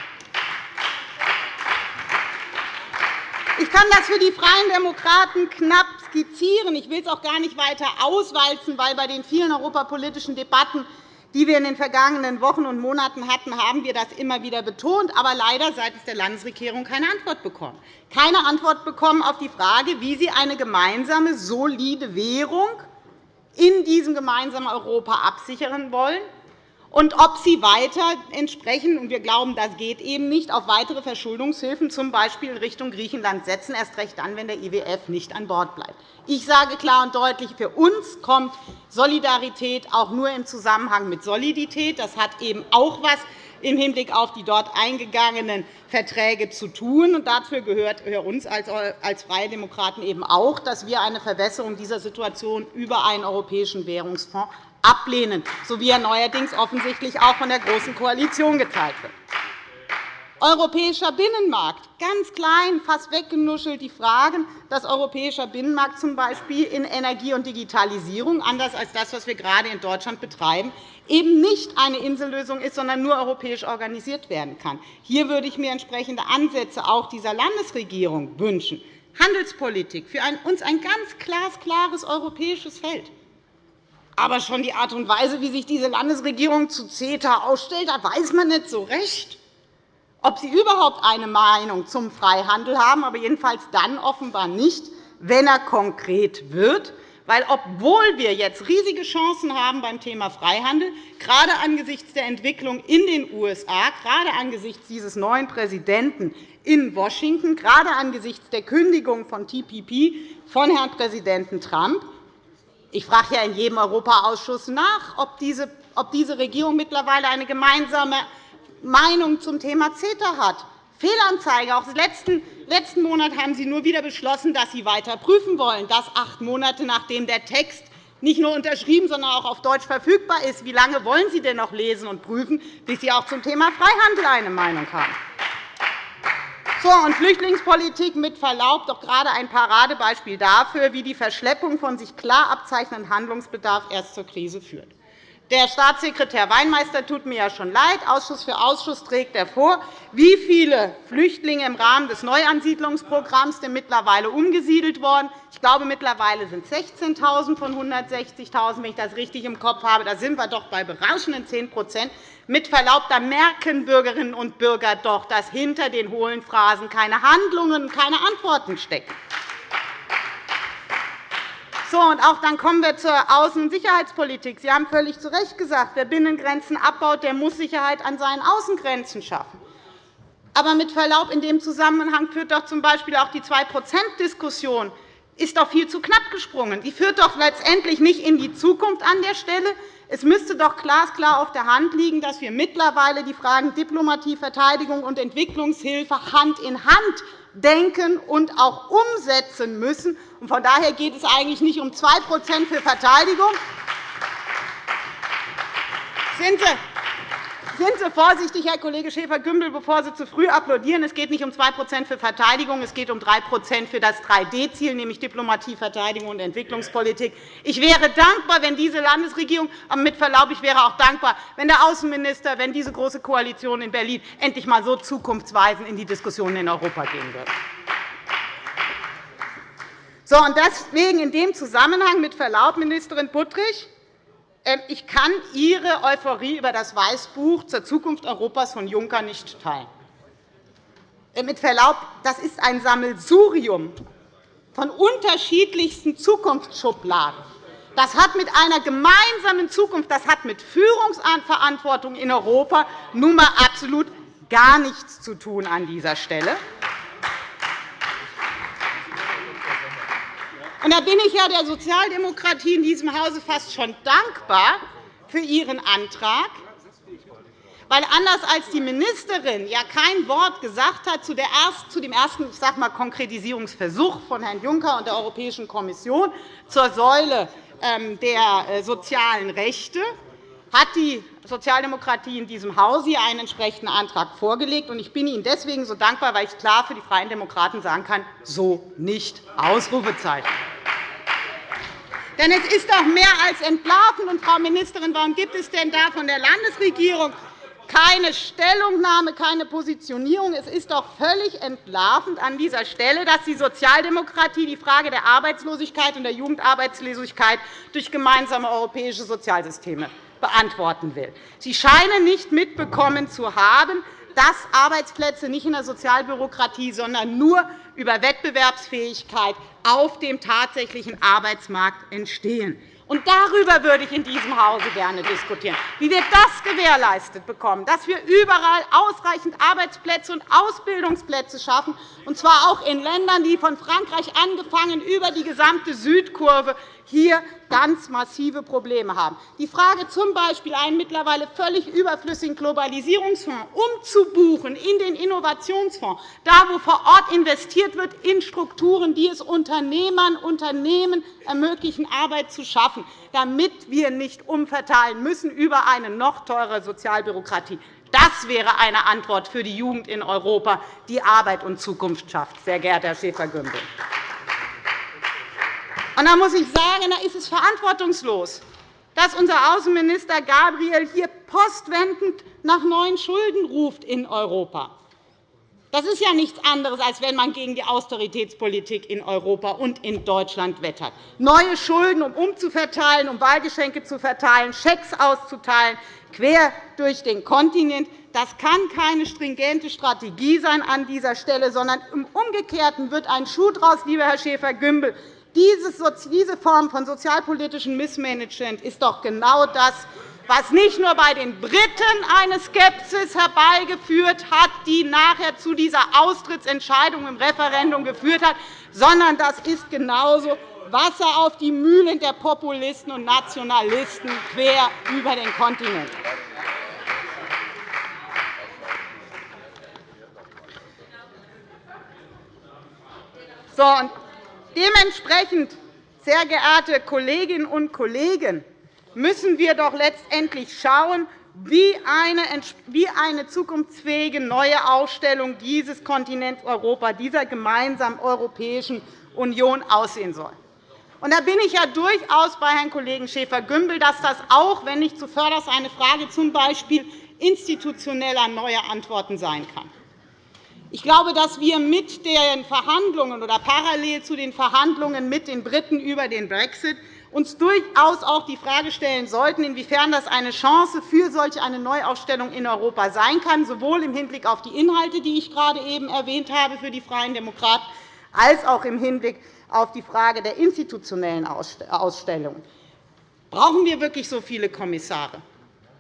Ich kann das für die Freien Demokraten knapp skizzieren. Ich will es auch gar nicht weiter auswalzen, weil bei den vielen europapolitischen Debatten die wir in den vergangenen Wochen und Monaten hatten, haben wir das immer wieder betont, aber leider seitens der Landesregierung keine Antwort bekommen. Keine Antwort bekommen auf die Frage, wie Sie eine gemeinsame, solide Währung in diesem gemeinsamen Europa absichern wollen und ob Sie weiter entsprechend, und wir glauben, das geht eben nicht, auf weitere Verschuldungshilfen, z. B. in Richtung Griechenland setzen, erst recht dann, wenn der IWF nicht an Bord bleibt. Ich sage klar und deutlich, für uns kommt Solidarität auch nur im Zusammenhang mit Solidität. Das hat eben auch etwas im Hinblick auf die dort eingegangenen Verträge zu tun. Und dazu gehört uns als Freie Demokraten eben auch, dass wir eine Verbesserung dieser Situation über einen europäischen Währungsfonds ablehnen, so wie er neuerdings offensichtlich auch von der Großen Koalition geteilt wird. Europäischer Binnenmarkt, ganz klein, fast weggenuschelt die Fragen, dass europäischer Binnenmarkt z. B. in Energie und Digitalisierung, anders als das, was wir gerade in Deutschland betreiben, eben nicht eine Insellösung ist, sondern nur europäisch organisiert werden kann. Hier würde ich mir entsprechende Ansätze auch dieser Landesregierung wünschen. Handelspolitik für uns ein ganz glasklares europäisches Feld. Aber schon die Art und Weise, wie sich diese Landesregierung zu CETA ausstellt, da weiß man nicht so recht ob sie überhaupt eine Meinung zum Freihandel haben, aber jedenfalls dann offenbar nicht, wenn er konkret wird. Weil, obwohl wir jetzt riesige Chancen haben beim Thema Freihandel, gerade angesichts der Entwicklung in den USA, gerade angesichts dieses neuen Präsidenten in Washington, gerade angesichts der Kündigung von TPP von Herrn Präsidenten Trump, ich frage ja in jedem Europaausschuss nach, ob diese Regierung mittlerweile eine gemeinsame Meinung zum Thema CETA hat. Fehlanzeige. Auch letzten, letzten Monat haben Sie nur wieder beschlossen, dass Sie weiter prüfen wollen. Das acht Monate, nachdem der Text nicht nur unterschrieben, sondern auch auf Deutsch verfügbar ist. Wie lange wollen Sie denn noch lesen und prüfen, bis Sie auch zum Thema Freihandel eine Meinung haben? So, und Flüchtlingspolitik mit Verlaub doch gerade ein Paradebeispiel dafür, wie die Verschleppung von sich klar abzeichnendem Handlungsbedarf erst zur Krise führt. Der Staatssekretär Weinmeister tut mir ja schon leid. Ausschuss für Ausschuss trägt er vor, wie viele Flüchtlinge im Rahmen des Neuansiedlungsprogramms denn mittlerweile umgesiedelt worden. Ich glaube, mittlerweile sind es 16.000 von 160.000, wenn ich das richtig im Kopf habe. Da sind wir doch bei berauschenden 10% Mit Verlaub, da merken Bürgerinnen und Bürger doch, dass hinter den hohlen Phrasen keine Handlungen und keine Antworten stecken. So, und auch dann kommen wir zur Außen- und Sicherheitspolitik. Sie haben völlig zu Recht gesagt, wer Binnengrenzen abbaut, der muss Sicherheit an seinen Außengrenzen schaffen. Aber mit Verlaub, in dem Zusammenhang führt doch z. B. auch die 2-%-Diskussion ist doch viel zu knapp gesprungen. Die führt doch letztendlich nicht in die Zukunft an der Stelle. Es müsste doch glasklar auf der Hand liegen, dass wir mittlerweile die Fragen Diplomatie, Verteidigung und Entwicklungshilfe Hand in Hand denken und auch umsetzen müssen. Von daher geht es eigentlich nicht um 2% für Verteidigung. Sind Sie, sind Sie vorsichtig, Herr Kollege Schäfer-Gümbel, bevor Sie zu früh applaudieren. Es geht nicht um 2% für Verteidigung, es geht um 3 für das 3D-Ziel, nämlich Diplomatie, Verteidigung und Entwicklungspolitik. Ich wäre dankbar, wenn diese Landesregierung, mit Verlaub, ich wäre auch dankbar, wenn der Außenminister, wenn diese Große Koalition in Berlin endlich einmal so zukunftsweisend in die Diskussionen in Europa gehen würde. So, und deswegen in dem Zusammenhang mit Verlaub, Ministerin Buttrich, ich kann Ihre Euphorie über das Weißbuch zur Zukunft Europas von Juncker nicht teilen. Äh, mit Verlaub, das ist ein Sammelsurium von unterschiedlichsten Zukunftsschubladen. Das hat mit einer gemeinsamen Zukunft, das hat mit Führungsverantwortung in Europa nun einmal absolut gar nichts zu tun an dieser Stelle. Und da bin ich ja der Sozialdemokratie in diesem Hause fast schon dankbar für Ihren Antrag, weil anders als die Ministerin ja kein Wort gesagt hat zu, dem ersten ich sag mal, Konkretisierungsversuch von Herrn Juncker und der Europäischen Kommission zur Säule ähm, der äh, sozialen Rechte, hat die Sozialdemokratie in diesem Hause hier einen entsprechenden Antrag vorgelegt. Ich bin Ihnen deswegen so dankbar, weil ich klar für die Freien Demokraten sagen kann, so nicht. Ausrufezeichen. Denn es ist doch mehr als entlarvend. Und, Frau Ministerin, warum gibt es denn da von der Landesregierung keine Stellungnahme, keine Positionierung? Es ist doch völlig entlarvend an dieser Stelle, dass die Sozialdemokratie die Frage der Arbeitslosigkeit und der Jugendarbeitslosigkeit durch gemeinsame europäische Sozialsysteme beantworten will. Sie scheinen nicht mitbekommen zu haben, dass Arbeitsplätze nicht in der Sozialbürokratie, sondern nur über Wettbewerbsfähigkeit auf dem tatsächlichen Arbeitsmarkt entstehen. Und darüber würde ich in diesem Hause gerne diskutieren, wie wir das gewährleistet bekommen, dass wir überall ausreichend Arbeitsplätze und Ausbildungsplätze schaffen, und zwar auch in Ländern, die von Frankreich angefangen über die gesamte Südkurve hier ganz massive Probleme haben. Die Frage, z. B. einen mittlerweile völlig überflüssigen Globalisierungsfonds umzubuchen in den Innovationsfonds, da wo vor Ort investiert wird in Strukturen, die es Unternehmern, Unternehmen ermöglichen, Arbeit zu schaffen, damit wir nicht umverteilen müssen über eine noch teurere Sozialbürokratie. Das wäre eine Antwort für die Jugend in Europa, die Arbeit und Zukunft schafft, sehr geehrter Herr Schäfer-Gümbel. Da muss ich sagen, da ist es verantwortungslos, dass unser Außenminister Gabriel hier postwendend nach neuen Schulden ruft in Europa. Das ist ja nichts anderes, als wenn man gegen die Austeritätspolitik in Europa und in Deutschland wettert. Neue Schulden, um umzuverteilen, um Wahlgeschenke zu verteilen, Schecks auszuteilen, quer durch den Kontinent. Das kann keine stringente Strategie sein an dieser Stelle, sondern im Umgekehrten wird ein Schuh daraus, lieber Herr Schäfer-Gümbel. Diese Form von sozialpolitischem Missmanagement ist doch genau das, was nicht nur bei den Briten eine Skepsis herbeigeführt hat, die nachher zu dieser Austrittsentscheidung im Referendum geführt hat, sondern das ist genauso Wasser auf die Mühlen der Populisten und Nationalisten quer über den Kontinent. So, dementsprechend, sehr geehrte Kolleginnen und Kollegen, müssen wir doch letztendlich schauen, wie eine zukunftsfähige neue Ausstellung dieses Kontinents Europa, dieser gemeinsamen Europäischen Union aussehen soll. Und da bin ich ja durchaus bei Herrn Kollegen Schäfer-Gümbel, dass das auch, wenn nicht zuvörderst eine Frage z. B. institutioneller neuer Antworten sein kann. Ich glaube, dass wir mit den Verhandlungen oder parallel zu den Verhandlungen mit den Briten über den Brexit uns durchaus auch die Frage stellen sollten, inwiefern das eine Chance für solch eine Neuaufstellung in Europa sein kann, sowohl im Hinblick auf die Inhalte, die ich gerade eben erwähnt habe für die Freien Demokraten, als auch im Hinblick auf die Frage der institutionellen Ausstellung. Brauchen wir wirklich so viele Kommissare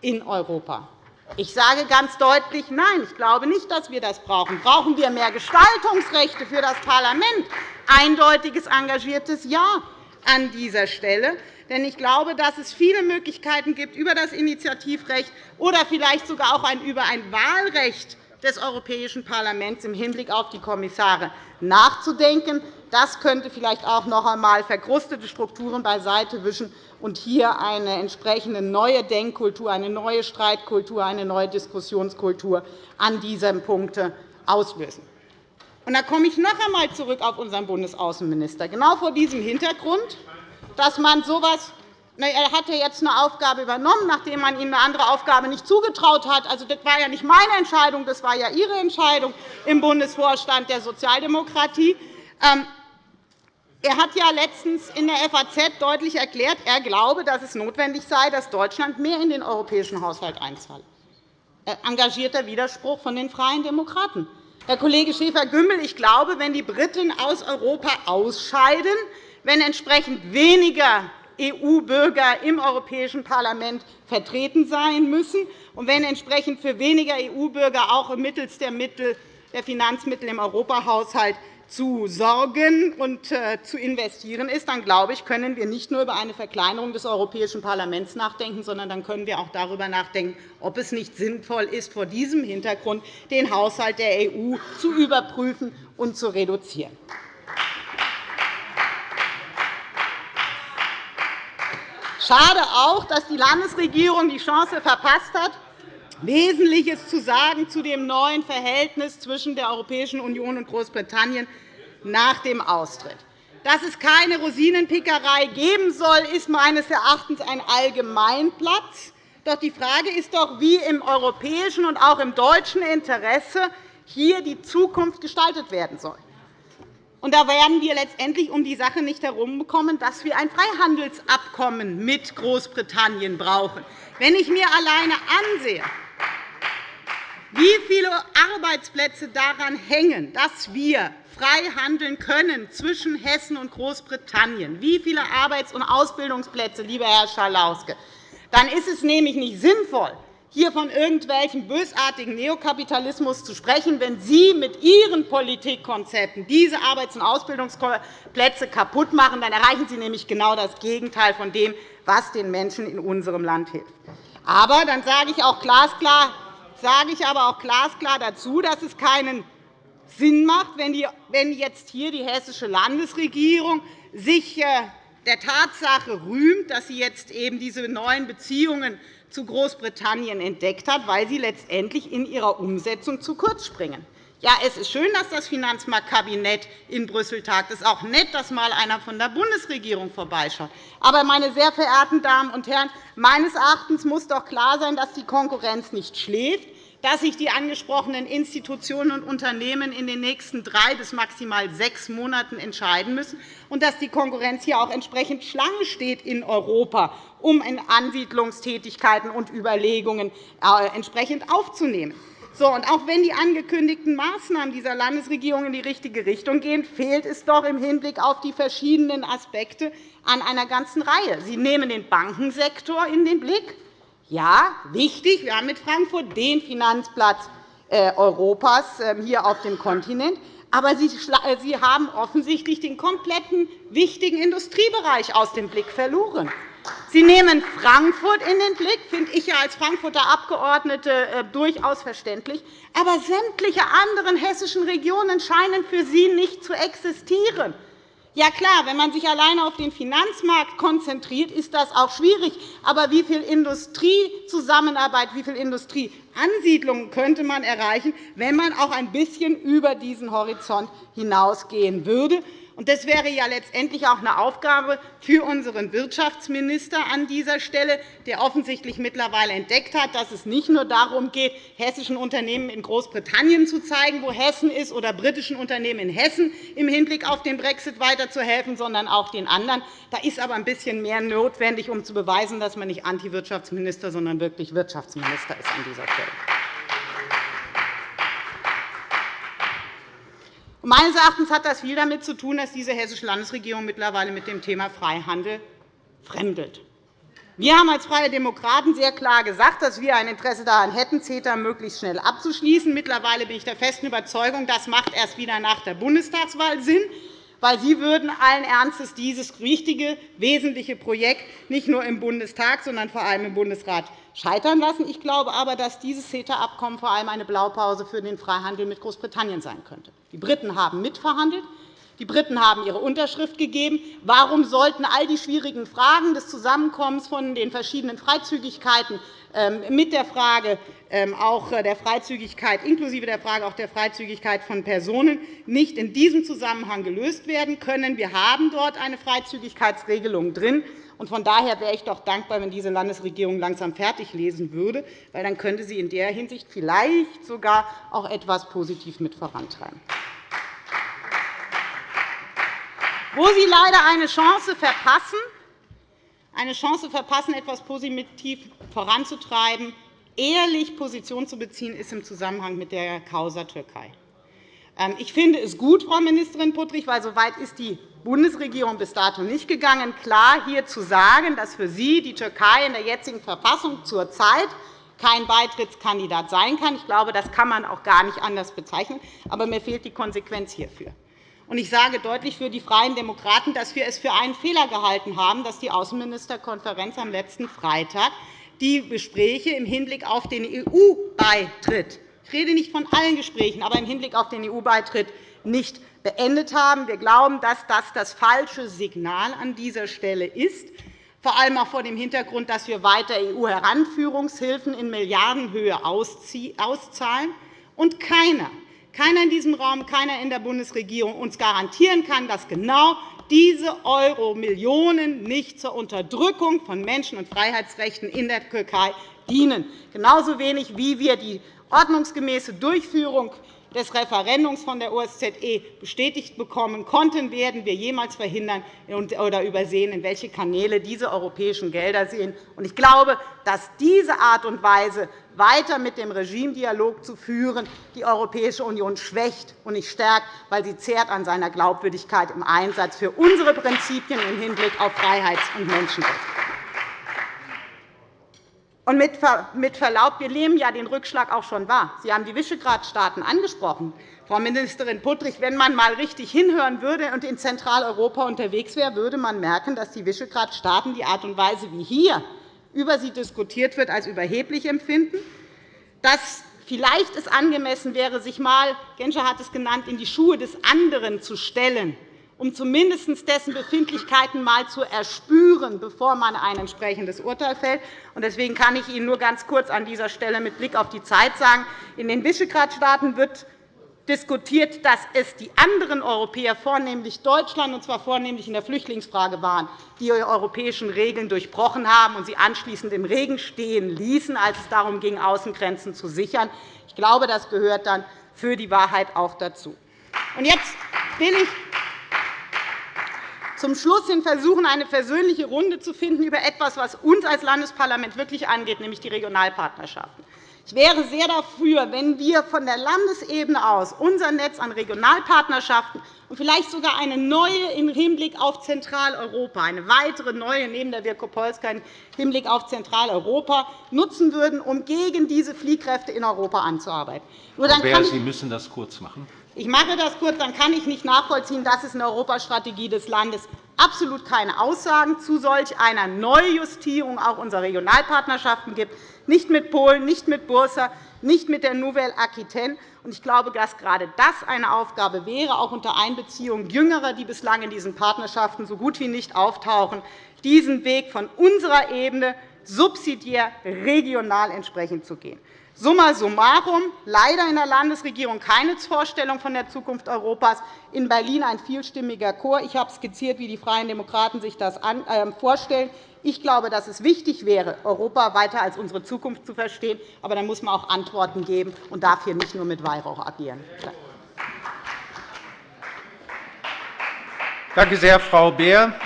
in Europa? Ich sage ganz deutlich Nein. Ich glaube nicht, dass wir das brauchen. Brauchen wir mehr Gestaltungsrechte für das Parlament? Eindeutiges, engagiertes Ja an dieser Stelle. Denn ich glaube, dass es viele Möglichkeiten gibt, über das Initiativrecht oder vielleicht sogar auch über ein Wahlrecht des Europäischen Parlaments im Hinblick auf die Kommissare nachzudenken. Das könnte vielleicht auch noch einmal verkrustete Strukturen beiseite wischen und hier eine entsprechende neue Denkkultur, eine neue Streitkultur, eine neue Diskussionskultur an diesem Punkt auslösen. Und da komme ich noch einmal zurück auf unseren Bundesaußenminister. Genau vor diesem Hintergrund, dass man so etwas er hat jetzt eine Aufgabe übernommen, nachdem man ihm eine andere Aufgabe nicht zugetraut hat. Also, das war ja nicht meine Entscheidung, das war ja Ihre Entscheidung im Bundesvorstand der Sozialdemokratie. Er hat ja letztens in der FAZ deutlich erklärt, er glaube, dass es notwendig sei, dass Deutschland mehr in den europäischen Haushalt einzahlt. Engagierter Widerspruch von den Freien Demokraten. Herr Kollege Schäfer-Gümbel, ich glaube, wenn die Briten aus Europa ausscheiden, wenn entsprechend weniger EU-Bürger im Europäischen Parlament vertreten sein müssen und wenn entsprechend für weniger EU-Bürger auch mittels der Finanzmittel im Europahaushalt zu sorgen und äh, zu investieren ist, dann glaube ich, können wir nicht nur über eine Verkleinerung des Europäischen Parlaments nachdenken, sondern dann können wir auch darüber nachdenken, ob es nicht sinnvoll ist, vor diesem Hintergrund den Haushalt der EU zu überprüfen und zu reduzieren. Schade auch, dass die Landesregierung die Chance verpasst hat, Wesentliches zu sagen zu dem neuen Verhältnis zwischen der Europäischen Union und Großbritannien nach dem Austritt. Dass es keine Rosinenpickerei geben soll, ist meines Erachtens ein Allgemeinplatz. Doch die Frage ist doch, wie im europäischen und auch im deutschen Interesse hier die Zukunft gestaltet werden soll. Und da werden wir letztendlich um die Sache nicht herumkommen, dass wir ein Freihandelsabkommen mit Großbritannien brauchen. Wenn ich mir alleine ansehe, wie viele Arbeitsplätze daran hängen, dass wir frei handeln können zwischen Hessen und Großbritannien, wie viele Arbeits- und Ausbildungsplätze, lieber Herr Schalauske, dann ist es nämlich nicht sinnvoll, hier von irgendwelchen bösartigen Neokapitalismus zu sprechen, wenn Sie mit Ihren Politikkonzepten diese Arbeits- und Ausbildungsplätze kaputt machen. Dann erreichen Sie nämlich genau das Gegenteil von dem, was den Menschen in unserem Land hilft. Aber dann sage ich auch glasklar, sage ich aber auch glasklar dazu, dass es keinen Sinn macht, wenn jetzt hier die hessische Landesregierung sich äh, der Tatsache rühmt, dass sie jetzt eben diese neuen Beziehungen zu Großbritannien entdeckt hat, weil sie letztendlich in ihrer Umsetzung zu kurz springen. Ja, es ist schön, dass das Finanzmarktkabinett in Brüssel tagt. Es ist auch nett, dass einmal einer von der Bundesregierung vorbeischaut. Aber, meine sehr verehrten Damen und Herren, meines Erachtens muss doch klar sein, dass die Konkurrenz nicht schläft, dass sich die angesprochenen Institutionen und Unternehmen in den nächsten drei bis maximal sechs Monaten entscheiden müssen und dass die Konkurrenz hier auch entsprechend Schlange steht in Europa, um in Ansiedlungstätigkeiten und Überlegungen äh, entsprechend aufzunehmen. So, und auch wenn die angekündigten Maßnahmen dieser Landesregierung in die richtige Richtung gehen, fehlt es doch im Hinblick auf die verschiedenen Aspekte an einer ganzen Reihe. Sie nehmen den Bankensektor in den Blick. Ja, wichtig, wir haben mit Frankfurt den Finanzplatz äh, Europas ähm, hier auf dem Kontinent. Aber Sie haben offensichtlich den kompletten wichtigen Industriebereich aus dem Blick verloren. Sie nehmen Frankfurt in den Blick, finde ich als Frankfurter Abgeordnete äh, durchaus verständlich. Aber sämtliche anderen hessischen Regionen scheinen für Sie nicht zu existieren. Ja klar, wenn man sich alleine auf den Finanzmarkt konzentriert, ist das auch schwierig. Aber wie viel Industriezusammenarbeit, wie viel Industrieansiedlungen könnte man erreichen, wenn man auch ein bisschen über diesen Horizont hinausgehen würde? Das wäre ja letztendlich auch eine Aufgabe für unseren Wirtschaftsminister an dieser Stelle, der offensichtlich mittlerweile entdeckt hat, dass es nicht nur darum geht, hessischen Unternehmen in Großbritannien zu zeigen, wo Hessen ist, oder britischen Unternehmen in Hessen im Hinblick auf den Brexit weiterzuhelfen, sondern auch den anderen. Da ist aber ein bisschen mehr notwendig, um zu beweisen, dass man nicht Anti-Wirtschaftsminister, sondern wirklich Wirtschaftsminister ist an dieser Stelle. Meines Erachtens hat das viel damit zu tun, dass diese hessische Landesregierung mittlerweile mit dem Thema Freihandel fremdelt. Wir haben als Freie Demokraten sehr klar gesagt, dass wir ein Interesse daran hätten, CETA möglichst schnell abzuschließen. Mittlerweile bin ich der festen Überzeugung, das macht erst wieder nach der Bundestagswahl Sinn weil Sie würden allen Ernstes dieses wichtige, wesentliche Projekt nicht nur im Bundestag, sondern vor allem im Bundesrat scheitern lassen. Ich glaube aber, dass dieses CETA-Abkommen vor allem eine Blaupause für den Freihandel mit Großbritannien sein könnte. Die Briten haben mitverhandelt. Die Briten haben ihre Unterschrift gegeben. Warum sollten all die schwierigen Fragen des Zusammenkommens von den verschiedenen Freizügigkeiten ähm, mit der Frage ähm, auch der Freizügigkeit, inklusive der Frage auch der Freizügigkeit von Personen, nicht in diesem Zusammenhang gelöst werden können? Wir haben dort eine Freizügigkeitsregelung drin. Von daher wäre ich doch dankbar, wenn diese Landesregierung langsam fertig lesen würde, weil dann könnte sie in der Hinsicht vielleicht sogar auch etwas positiv mit vorantreiben. wo Sie leider eine Chance verpassen, eine Chance verpassen, etwas positiv voranzutreiben, ehrlich Position zu beziehen, ist im Zusammenhang mit der Causa Türkei. Ähm, ich finde es gut, Frau Ministerin Puttrich, weil so weit ist die Bundesregierung bis dato nicht gegangen, klar hier zu sagen, dass für Sie die Türkei in der jetzigen Verfassung zurzeit kein Beitrittskandidat sein kann. Ich glaube, das kann man auch gar nicht anders bezeichnen. Aber mir fehlt die Konsequenz hierfür. Ich sage deutlich für die Freien Demokraten, dass wir es für einen Fehler gehalten haben, dass die Außenministerkonferenz am letzten Freitag die Gespräche im Hinblick auf den EU-Beitritt ich rede nicht von allen Gesprächen, aber im Hinblick auf den EU-Beitritt nicht beendet haben. Wir glauben, dass das das falsche Signal an dieser Stelle ist, vor allem auch vor dem Hintergrund, dass wir weiter EU-Heranführungshilfen in Milliardenhöhe auszahlen. Und keiner keiner in diesem Raum, keiner in der Bundesregierung uns garantieren kann, dass genau diese Euro-Millionen nicht zur Unterdrückung von Menschen- und Freiheitsrechten in der Türkei dienen, genauso wenig wie wir die ordnungsgemäße Durchführung des Referendums von der OSZE bestätigt bekommen konnten, werden wir jemals verhindern oder übersehen, in welche Kanäle diese europäischen Gelder gehen. Ich glaube, dass diese Art und Weise, weiter mit dem Regimedialog zu führen, die Europäische Union schwächt und nicht stärkt, weil sie zehrt an seiner Glaubwürdigkeit im Einsatz für unsere Prinzipien im Hinblick auf Freiheits- und Menschenrechte. Und mit Verlaub, wir nehmen ja den Rückschlag auch schon wahr. Sie haben die Visegrad-Staaten angesprochen. Frau Ministerin Puttrich, wenn man einmal richtig hinhören würde und in Zentraleuropa unterwegs wäre, würde man merken, dass die Visegrad-Staaten die Art und Weise, wie hier über sie diskutiert wird, als überheblich empfinden, dass vielleicht es angemessen wäre, sich einmal, Genscher hat es genannt, in die Schuhe des anderen zu stellen um zumindest dessen Befindlichkeiten einmal zu erspüren, bevor man ein entsprechendes Urteil fällt. Deswegen kann ich Ihnen nur ganz kurz an dieser Stelle mit Blick auf die Zeit sagen, in den Visegrad-Staaten wird diskutiert, dass es die anderen Europäer, vornehmlich Deutschland, und zwar vornehmlich in der Flüchtlingsfrage waren, die die europäischen Regeln durchbrochen haben und sie anschließend im Regen stehen ließen, als es darum ging, Außengrenzen zu sichern. Ich glaube, das gehört dann für die Wahrheit auch dazu. Jetzt will ich zum Schluss hin versuchen, eine versöhnliche Runde zu finden über etwas, was uns als Landesparlament wirklich angeht, nämlich die Regionalpartnerschaften. Ich wäre sehr dafür, wenn wir von der Landesebene aus unser Netz an Regionalpartnerschaften und vielleicht sogar eine neue im Hinblick auf Zentraleuropa, eine weitere neue neben der Wielkopolska im Hinblick auf Zentraleuropa nutzen würden, um gegen diese Fliehkräfte in Europa anzuarbeiten. Nur dann Frau Beer, Sie müssen das kurz machen. Ich mache das kurz, dann kann ich nicht nachvollziehen, dass es in der Europastrategie des Landes absolut keine Aussagen zu solch einer Neujustierung auch unserer Regionalpartnerschaften gibt, nicht mit Polen, nicht mit Bursa, nicht mit der Nouvelle Aquitaine. Ich glaube, dass gerade das eine Aufgabe wäre, auch unter Einbeziehung Jüngerer, die bislang in diesen Partnerschaften so gut wie nicht auftauchen, diesen Weg von unserer Ebene subsidiär regional entsprechend zu gehen. Summa summarum, leider in der Landesregierung keine Vorstellung von der Zukunft Europas, in Berlin ein vielstimmiger Chor. Ich habe skizziert, wie die Freien Demokraten sich das ähm, vorstellen. Ich glaube, dass es wichtig wäre, Europa weiter als unsere Zukunft zu verstehen. Aber dann muss man auch Antworten geben und darf hier nicht nur mit Weihrauch agieren. Danke sehr, Frau Beer.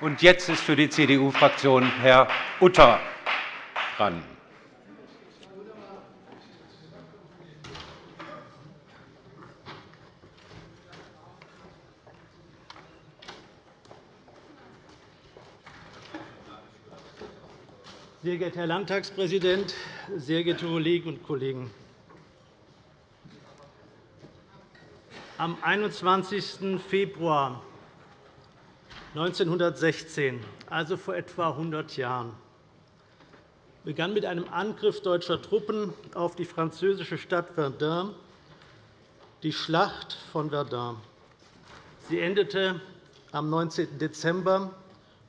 Und jetzt ist für die CDU-Fraktion Herr Utter dran. Sehr geehrter Herr Landtagspräsident, sehr geehrte Kolleginnen und Kollegen! Am 21. Februar 1916, also vor etwa 100 Jahren, begann mit einem Angriff deutscher Truppen auf die französische Stadt Verdun die Schlacht von Verdun. Sie endete am 19. Dezember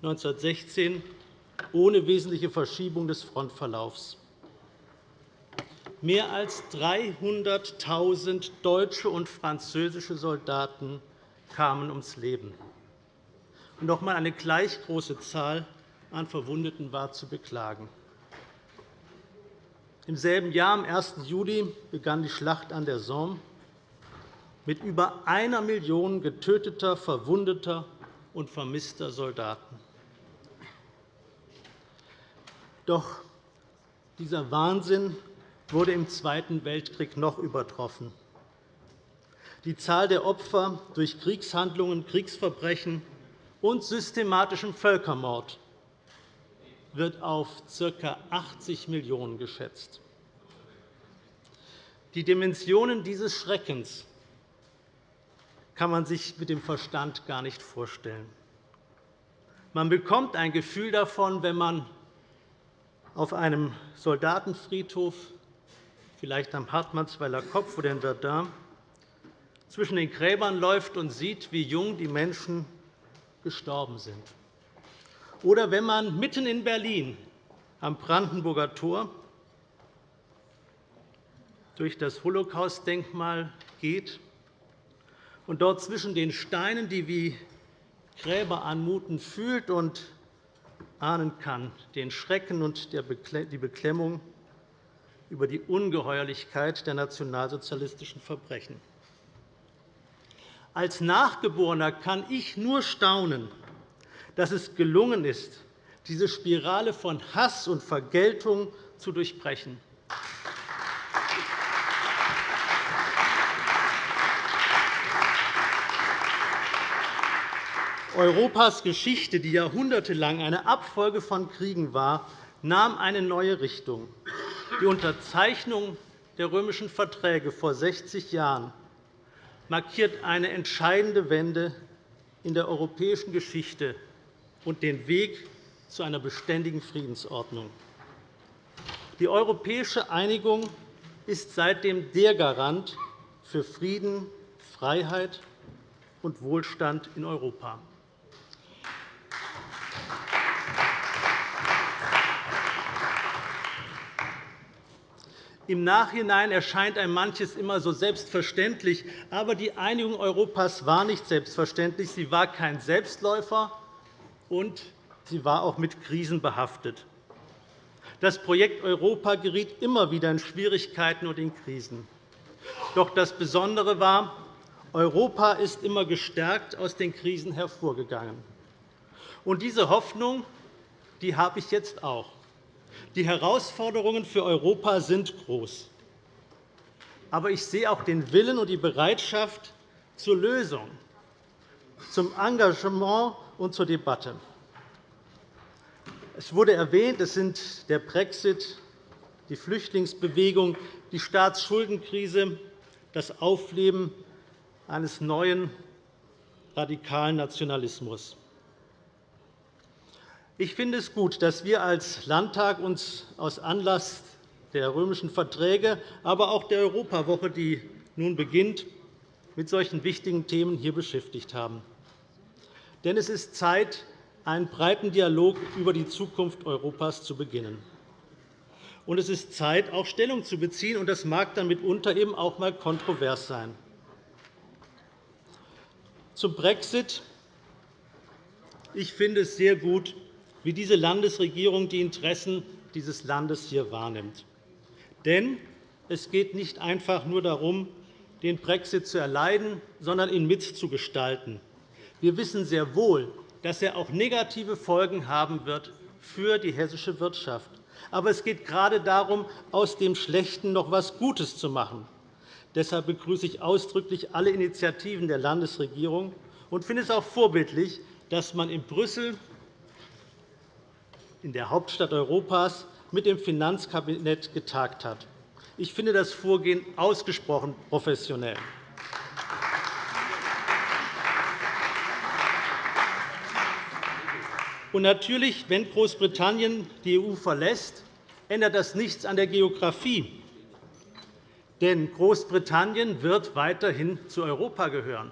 1916 ohne wesentliche Verschiebung des Frontverlaufs. Mehr als 300.000 deutsche und französische Soldaten kamen ums Leben. Und noch einmal eine gleich große Zahl an Verwundeten war zu beklagen. Im selben Jahr, am 1. Juli, begann die Schlacht an der Somme mit über einer Million getöteter, verwundeter und vermisster Soldaten. Doch dieser Wahnsinn wurde im Zweiten Weltkrieg noch übertroffen. Die Zahl der Opfer durch Kriegshandlungen, Kriegsverbrechen und systematischen Völkermord wird auf ca. 80 Millionen geschätzt. Die Dimensionen dieses Schreckens kann man sich mit dem Verstand gar nicht vorstellen. Man bekommt ein Gefühl davon, wenn man auf einem Soldatenfriedhof, vielleicht am Hartmannsweiler Kopf oder in Verdun, zwischen den Gräbern läuft und sieht, wie jung die Menschen gestorben sind. Oder wenn man mitten in Berlin am Brandenburger Tor durch das Holocaust-Denkmal geht und dort zwischen den Steinen, die wie Gräber anmuten, fühlt und ahnen kann, den Schrecken und die Beklemmung über die Ungeheuerlichkeit der nationalsozialistischen Verbrechen. Als Nachgeborener kann ich nur staunen, dass es gelungen ist, diese Spirale von Hass und Vergeltung zu durchbrechen. Europas Geschichte, die jahrhundertelang eine Abfolge von Kriegen war, nahm eine neue Richtung. Die Unterzeichnung der römischen Verträge vor 60 Jahren markiert eine entscheidende Wende in der europäischen Geschichte und den Weg zu einer beständigen Friedensordnung. Die europäische Einigung ist seitdem der Garant für Frieden, Freiheit und Wohlstand in Europa. Im Nachhinein erscheint einem manches immer so selbstverständlich. Aber die Einigung Europas war nicht selbstverständlich. Sie war kein Selbstläufer, und sie war auch mit Krisen behaftet. Das Projekt Europa geriet immer wieder in Schwierigkeiten und in Krisen. Doch das Besondere war, Europa ist immer gestärkt aus den Krisen hervorgegangen. Und diese Hoffnung die habe ich jetzt auch. Die Herausforderungen für Europa sind groß. Aber ich sehe auch den Willen und die Bereitschaft zur Lösung, zum Engagement und zur Debatte. Es wurde erwähnt, es sind der Brexit, die Flüchtlingsbewegung, die Staatsschuldenkrise, das Aufleben eines neuen radikalen Nationalismus. Ich finde es gut, dass wir als Landtag uns aus Anlass der römischen Verträge, aber auch der Europawoche, die nun beginnt, mit solchen wichtigen Themen hier beschäftigt haben. Denn es ist Zeit, einen breiten Dialog über die Zukunft Europas zu beginnen. Und es ist Zeit, auch Stellung zu beziehen, und das mag dann mitunter eben auch einmal kontrovers sein. Zum Brexit. Ich finde es sehr gut, wie diese Landesregierung die Interessen dieses Landes hier wahrnimmt. Denn es geht nicht einfach nur darum, den Brexit zu erleiden, sondern ihn mitzugestalten. Wir wissen sehr wohl, dass er auch negative Folgen haben wird für die hessische Wirtschaft. Aber es geht gerade darum, aus dem Schlechten noch etwas Gutes zu machen. Deshalb begrüße ich ausdrücklich alle Initiativen der Landesregierung und finde es auch vorbildlich, dass man in Brüssel, in der Hauptstadt Europas, mit dem Finanzkabinett getagt hat. Ich finde das Vorgehen ausgesprochen professionell. Und natürlich, wenn Großbritannien die EU verlässt, ändert das nichts an der Geografie. Denn Großbritannien wird weiterhin zu Europa gehören.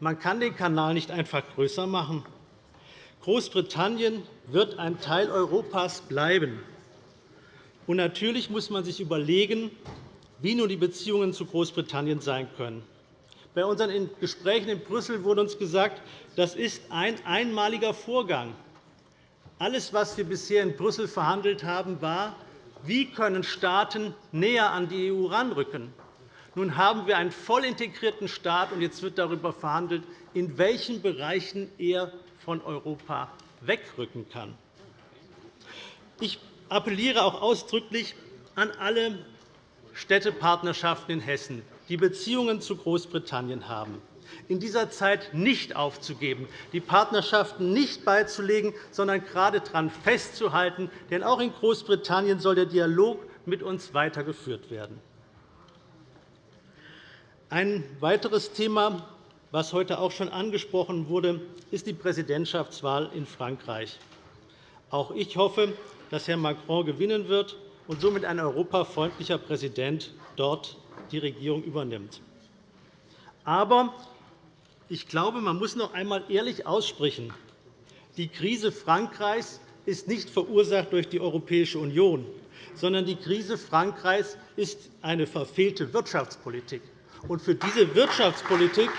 Man kann den Kanal nicht einfach größer machen. Großbritannien wird ein Teil Europas bleiben. Und natürlich muss man sich überlegen, wie nun die Beziehungen zu Großbritannien sein können. Bei unseren Gesprächen in Brüssel wurde uns gesagt, das ist ein einmaliger Vorgang. Alles, was wir bisher in Brüssel verhandelt haben, war, wie können Staaten näher an die EU heranrücken. Nun haben wir einen voll integrierten Staat, und jetzt wird darüber verhandelt, in welchen Bereichen er von Europa wegrücken kann. Ich appelliere auch ausdrücklich an alle Städtepartnerschaften in Hessen, die Beziehungen zu Großbritannien haben, in dieser Zeit nicht aufzugeben, die Partnerschaften nicht beizulegen, sondern gerade daran festzuhalten. Denn auch in Großbritannien soll der Dialog mit uns weitergeführt werden. Ein weiteres Thema, das heute auch schon angesprochen wurde, ist die Präsidentschaftswahl in Frankreich. Auch ich hoffe, dass Herr Macron gewinnen wird und somit ein europafreundlicher Präsident dort die Regierung übernimmt. Aber ich glaube, man muss noch einmal ehrlich aussprechen, die Krise Frankreichs ist nicht verursacht durch die Europäische Union, sondern die Krise Frankreichs ist eine verfehlte Wirtschaftspolitik. Und für diese Wirtschaftspolitik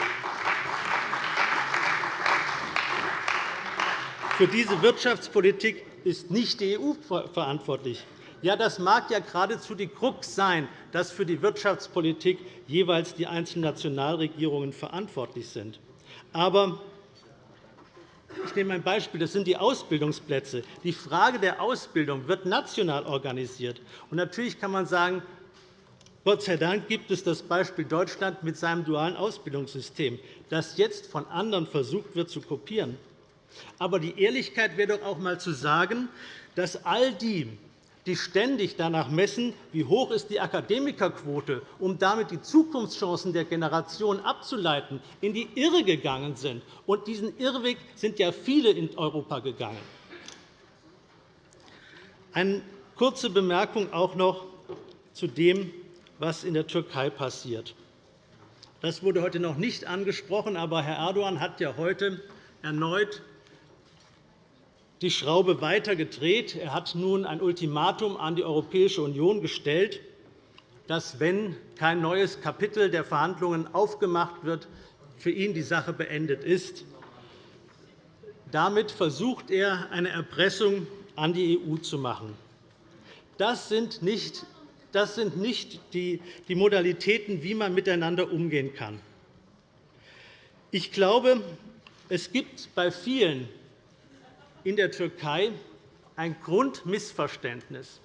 für diese Wirtschaftspolitik ist nicht die EU verantwortlich, ja, das mag ja geradezu die Krux sein, dass für die Wirtschaftspolitik jeweils die einzelnen Nationalregierungen verantwortlich sind. Aber ich nehme ein Beispiel. Das sind die Ausbildungsplätze. Die Frage der Ausbildung wird national organisiert. Und natürlich kann man sagen, Gott sei Dank gibt es das Beispiel Deutschland mit seinem dualen Ausbildungssystem, das jetzt von anderen versucht wird zu kopieren. Aber die Ehrlichkeit wäre doch auch einmal zu sagen, dass all die, die ständig danach messen, wie hoch ist die Akademikerquote, um damit die Zukunftschancen der Generation abzuleiten, in die Irre gegangen sind. Und diesen Irrweg sind ja viele in Europa gegangen. Eine kurze Bemerkung auch noch zu dem, was in der Türkei passiert. Das wurde heute noch nicht angesprochen, aber Herr Erdogan hat ja heute erneut die Schraube weiter gedreht. Er hat nun ein Ultimatum an die Europäische Union gestellt, dass, wenn kein neues Kapitel der Verhandlungen aufgemacht wird, für ihn die Sache beendet ist. Damit versucht er, eine Erpressung an die EU zu machen. Das sind nicht, das sind nicht die Modalitäten, wie man miteinander umgehen kann. Ich glaube, es gibt bei vielen in der Türkei ein Grundmissverständnis,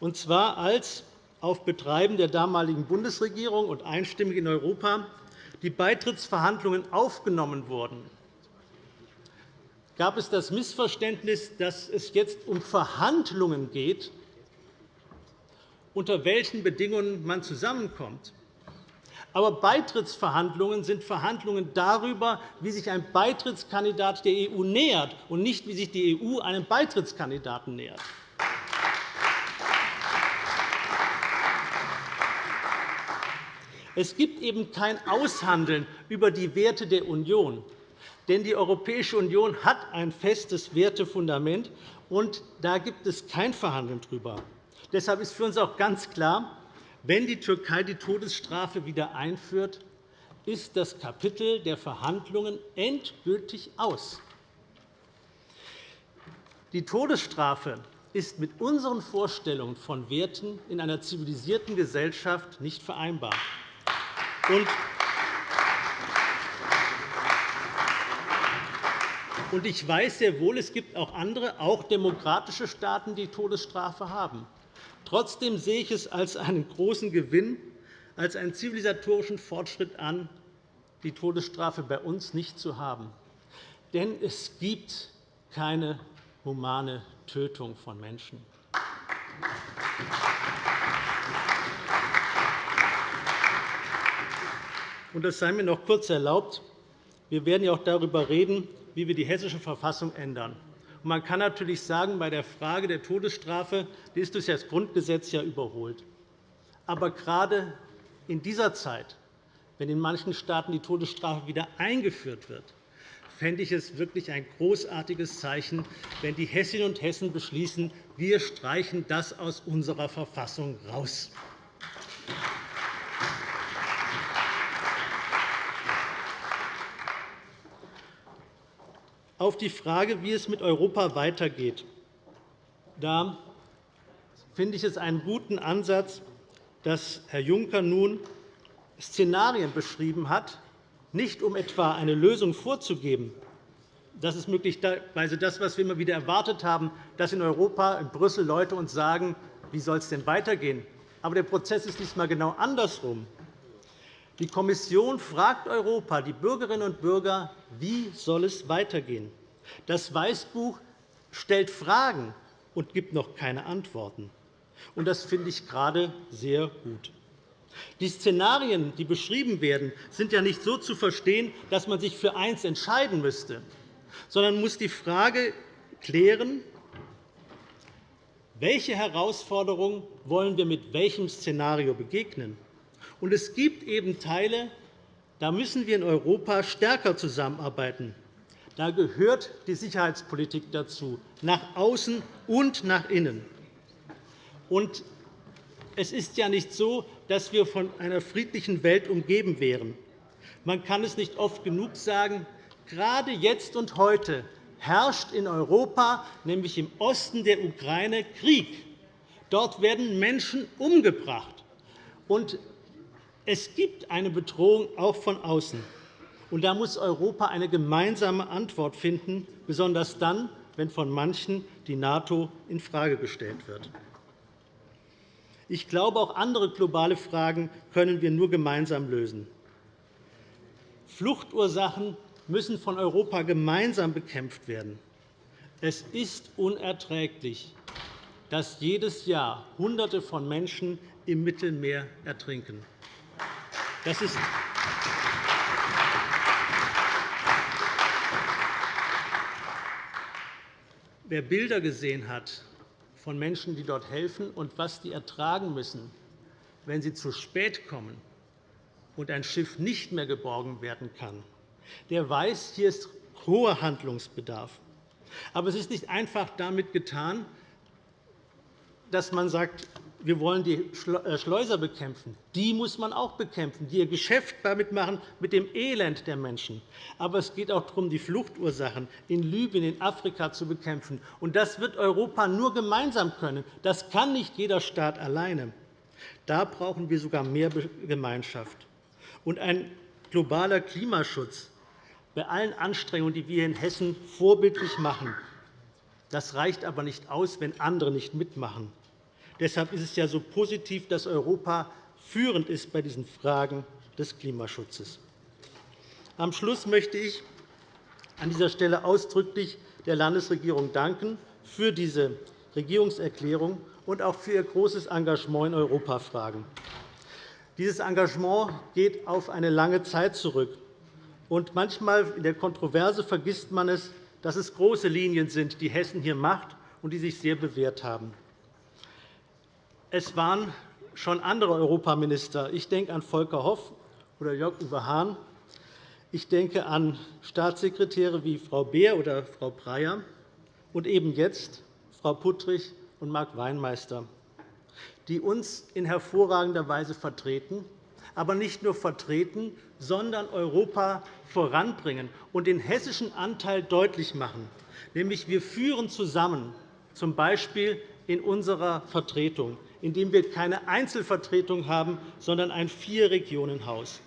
und zwar als auf Betreiben der damaligen Bundesregierung und einstimmig in Europa die Beitrittsverhandlungen aufgenommen wurden, gab es das Missverständnis, dass es jetzt um Verhandlungen geht, unter welchen Bedingungen man zusammenkommt. Aber Beitrittsverhandlungen sind Verhandlungen darüber, wie sich ein Beitrittskandidat der EU nähert, und nicht, wie sich die EU einem Beitrittskandidaten nähert. Es gibt eben kein Aushandeln über die Werte der Union. Denn die Europäische Union hat ein festes Wertefundament, und da gibt es kein Verhandeln darüber. Deshalb ist für uns auch ganz klar, wenn die Türkei die Todesstrafe wieder einführt, ist das Kapitel der Verhandlungen endgültig aus. Die Todesstrafe ist mit unseren Vorstellungen von Werten in einer zivilisierten Gesellschaft nicht vereinbar. ich weiß sehr wohl, es gibt auch andere, auch demokratische Staaten, die Todesstrafe haben. Trotzdem sehe ich es als einen großen Gewinn, als einen zivilisatorischen Fortschritt an, die Todesstrafe bei uns nicht zu haben. Denn es gibt keine humane Tötung von Menschen. Und das sei mir noch kurz erlaubt. Wir werden ja auch darüber reden, wie wir die Hessische Verfassung ändern. Man kann natürlich sagen, bei der Frage der Todesstrafe die ist durch das Grundgesetz ja überholt. Aber gerade in dieser Zeit, wenn in manchen Staaten die Todesstrafe wieder eingeführt wird, fände ich es wirklich ein großartiges Zeichen, wenn die Hessinnen und Hessen beschließen, wir streichen das aus unserer Verfassung raus. Auf die Frage, wie es mit Europa weitergeht. Da finde ich es einen guten Ansatz, dass Herr Juncker nun Szenarien beschrieben hat, nicht um etwa eine Lösung vorzugeben. Das ist möglicherweise das, was wir immer wieder erwartet haben, dass in Europa, in Brüssel Leute uns sagen, wie soll es denn weitergehen. Aber der Prozess ist diesmal genau andersrum. Die Kommission fragt Europa, die Bürgerinnen und Bürger, wie soll es weitergehen. Das Weißbuch stellt Fragen und gibt noch keine Antworten. Das finde ich gerade sehr gut. Die Szenarien, die beschrieben werden, sind ja nicht so zu verstehen, dass man sich für eins entscheiden müsste, sondern muss die Frage klären, welche Herausforderungen wollen wir mit welchem Szenario begegnen. Und es gibt eben Teile, da müssen wir in Europa stärker zusammenarbeiten. Da gehört die Sicherheitspolitik dazu, nach außen und nach innen. Und es ist ja nicht so, dass wir von einer friedlichen Welt umgeben wären. Man kann es nicht oft genug sagen, gerade jetzt und heute herrscht in Europa, nämlich im Osten der Ukraine, Krieg. Dort werden Menschen umgebracht. Und es gibt eine Bedrohung auch von außen. Und da muss Europa eine gemeinsame Antwort finden, besonders dann, wenn von manchen die NATO infrage gestellt wird. Ich glaube, auch andere globale Fragen können wir nur gemeinsam lösen. Fluchtursachen müssen von Europa gemeinsam bekämpft werden. Es ist unerträglich, dass jedes Jahr Hunderte von Menschen im Mittelmeer ertrinken. Das ist Wer Bilder gesehen hat von Menschen, die dort helfen, und was die ertragen müssen, wenn sie zu spät kommen und ein Schiff nicht mehr geborgen werden kann, der weiß, hier ist hoher Handlungsbedarf. Aber es ist nicht einfach damit getan, dass man sagt, wir wollen die äh, Schleuser bekämpfen. Die muss man auch bekämpfen, die ihr Geschäft damit machen mit dem Elend der Menschen. Aber es geht auch darum, die Fluchtursachen in Libyen, in Afrika zu bekämpfen. Und das wird Europa nur gemeinsam können. Das kann nicht jeder Staat alleine. Da brauchen wir sogar mehr Gemeinschaft. Und ein globaler Klimaschutz bei allen Anstrengungen, die wir in Hessen vorbildlich machen, das reicht aber nicht aus, wenn andere nicht mitmachen. Deshalb ist es ja so positiv, dass Europa führend ist bei diesen Fragen des Klimaschutzes. Am Schluss möchte ich an dieser Stelle ausdrücklich der Landesregierung danken für diese Regierungserklärung und auch für ihr großes Engagement in Europafragen. Dieses Engagement geht auf eine lange Zeit zurück. Und manchmal in der Kontroverse vergisst man es, dass es große Linien sind, die Hessen hier macht und die sich sehr bewährt haben. Es waren schon andere Europaminister. Ich denke an Volker Hoff oder Jörg-Uwe Hahn. Ich denke an Staatssekretäre wie Frau Beer oder Frau Breyer und eben jetzt Frau Puttrich und Marc Weinmeister, die uns in hervorragender Weise vertreten, aber nicht nur vertreten, sondern Europa voranbringen und den hessischen Anteil deutlich machen. Nämlich wir führen zusammen, z. B. in unserer Vertretung indem wir keine Einzelvertretung haben, sondern ein Vier-Regionen-Haus.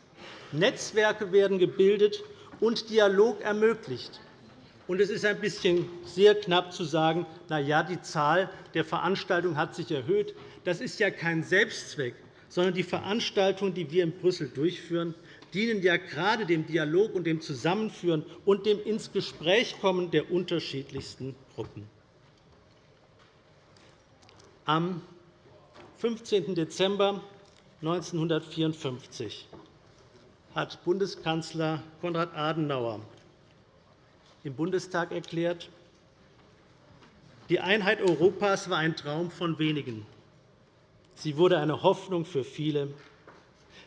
Netzwerke werden gebildet und Dialog ermöglicht. es ist ein bisschen sehr knapp zu sagen, na ja, die Zahl der Veranstaltungen hat sich erhöht. Das ist ja kein Selbstzweck, sondern die Veranstaltungen, die wir in Brüssel durchführen, dienen ja gerade dem Dialog und dem Zusammenführen und dem ins Gespräch kommen der unterschiedlichsten Gruppen. Am 15. Dezember 1954 hat Bundeskanzler Konrad Adenauer im Bundestag erklärt, die Einheit Europas war ein Traum von wenigen. Sie wurde eine Hoffnung für viele.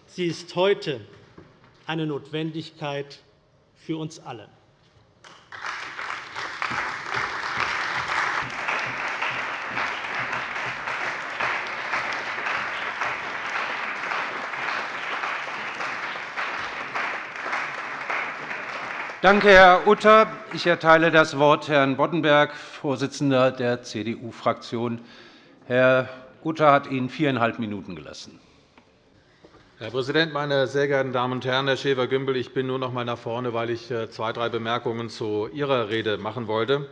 Sie ist heute eine Notwendigkeit für uns alle. Danke, Herr Utter. Ich erteile das Wort Herrn Boddenberg, Vorsitzender der CDU-Fraktion. Herr Utter hat Ihnen viereinhalb Minuten gelassen. Herr Präsident, meine sehr geehrten Damen und Herren! Herr Schäfer-Gümbel, ich bin nur noch einmal nach vorne, weil ich äh, zwei, drei Bemerkungen zu Ihrer Rede machen wollte.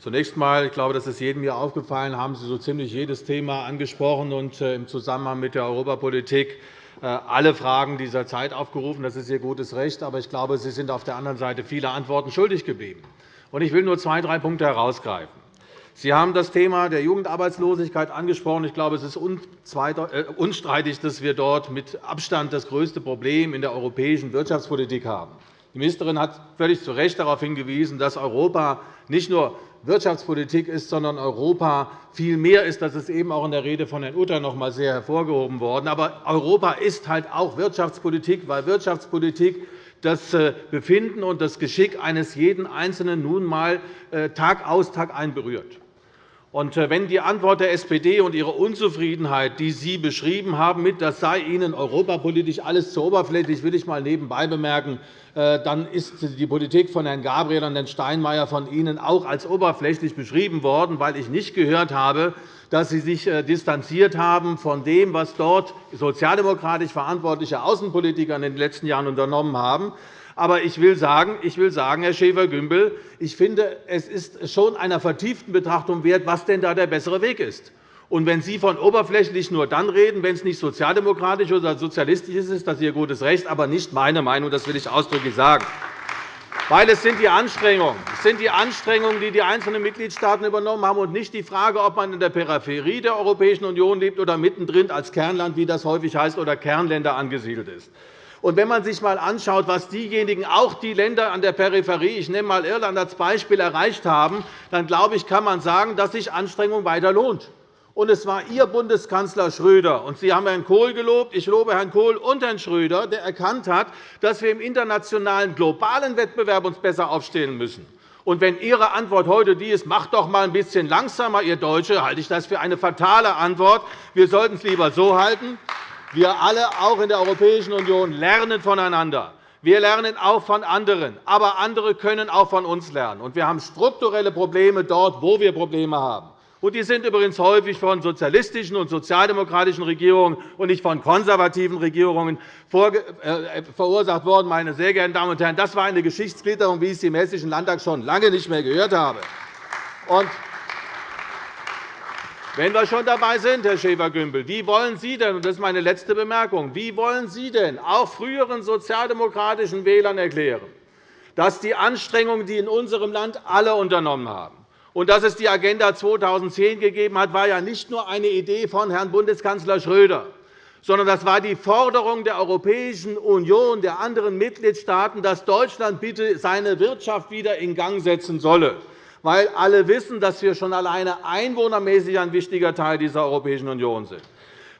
Zunächst einmal, ich glaube, das ist jedem hier aufgefallen, haben Sie so ziemlich jedes Thema angesprochen und äh, im Zusammenhang mit der Europapolitik alle Fragen dieser Zeit aufgerufen. Das ist Ihr gutes Recht. Aber ich glaube, Sie sind auf der anderen Seite viele Antworten schuldig geblieben. Ich will nur zwei, drei Punkte herausgreifen. Sie haben das Thema der Jugendarbeitslosigkeit angesprochen. Ich glaube, es ist äh, unstreitig, dass wir dort mit Abstand das größte Problem in der europäischen Wirtschaftspolitik haben. Die Ministerin hat völlig zu Recht darauf hingewiesen, dass Europa nicht nur Wirtschaftspolitik ist, sondern Europa viel mehr ist. Das ist eben auch in der Rede von Herrn Utter noch einmal sehr hervorgehoben worden. Aber Europa ist halt auch Wirtschaftspolitik, weil Wirtschaftspolitik das äh, Befinden und das Geschick eines jeden Einzelnen nun einmal äh, Tag aus, Tag ein berührt. Äh, wenn die Antwort der SPD und ihre Unzufriedenheit, die Sie beschrieben haben, mit, das sei Ihnen europapolitisch alles zu oberflächlich, will ich mal nebenbei bemerken, äh, dann ist die Politik von Herrn Gabriel und Herrn Steinmeier von Ihnen auch als oberflächlich beschrieben worden, weil ich nicht gehört habe, dass Sie sich äh, distanziert haben von dem, was dort sozialdemokratisch verantwortliche Außenpolitiker in den letzten Jahren unternommen haben. Aber ich will sagen, ich will sagen Herr Schäfer-Gümbel, ich finde, es ist schon einer vertieften Betrachtung wert, was denn da der bessere Weg ist. Und wenn Sie von oberflächlich nur dann reden, wenn es nicht sozialdemokratisch oder sozialistisch ist, ist das Ihr gutes Recht, aber nicht meine Meinung. Das will ich ausdrücklich sagen. Weil es sind die Anstrengungen, es sind die Anstrengungen, die die einzelnen Mitgliedstaaten übernommen haben, und nicht die Frage, ob man in der Peripherie der Europäischen Union lebt oder mittendrin als Kernland, wie das häufig heißt, oder Kernländer angesiedelt ist. Und wenn man sich einmal anschaut, was diejenigen, auch die Länder an der Peripherie, ich nehme einmal Irland als Beispiel, erreicht haben, dann glaube ich, kann man sagen, dass sich Anstrengung weiter lohnt. Und es war Ihr Bundeskanzler Schröder. Und Sie haben Herrn Kohl gelobt. Ich lobe Herrn Kohl und Herrn Schröder, der erkannt hat, dass wir im internationalen globalen Wettbewerb uns besser aufstellen müssen. Und wenn Ihre Antwort heute die ist, macht doch einmal ein bisschen langsamer, ihr Deutsche, halte ich das für eine fatale Antwort. Wir sollten es lieber so halten. Wir alle, auch in der Europäischen Union, lernen voneinander. Wir lernen auch von anderen. Aber andere können auch von uns lernen. Und wir haben strukturelle Probleme dort, wo wir Probleme haben. Und die sind übrigens häufig von sozialistischen und sozialdemokratischen Regierungen und nicht von konservativen Regierungen äh, verursacht worden. Meine sehr geehrten Damen und Herren, das war eine Geschichtsklitterung, wie ich sie im Hessischen Landtag schon lange nicht mehr gehört habe. Und wenn wir schon dabei sind, Herr Schäfer-Gümbel, wie wollen Sie denn, und das ist meine letzte Bemerkung, wie wollen Sie denn auch früheren sozialdemokratischen Wählern erklären, dass die Anstrengungen, die in unserem Land alle unternommen haben, und dass es die Agenda 2010 gegeben hat, war ja nicht nur eine Idee von Herrn Bundeskanzler Schröder, sondern das war die Forderung der Europäischen Union, der anderen Mitgliedstaaten, dass Deutschland bitte seine Wirtschaft wieder in Gang setzen solle, weil alle wissen, dass wir schon alleine einwohnermäßig ein wichtiger Teil dieser Europäischen Union sind.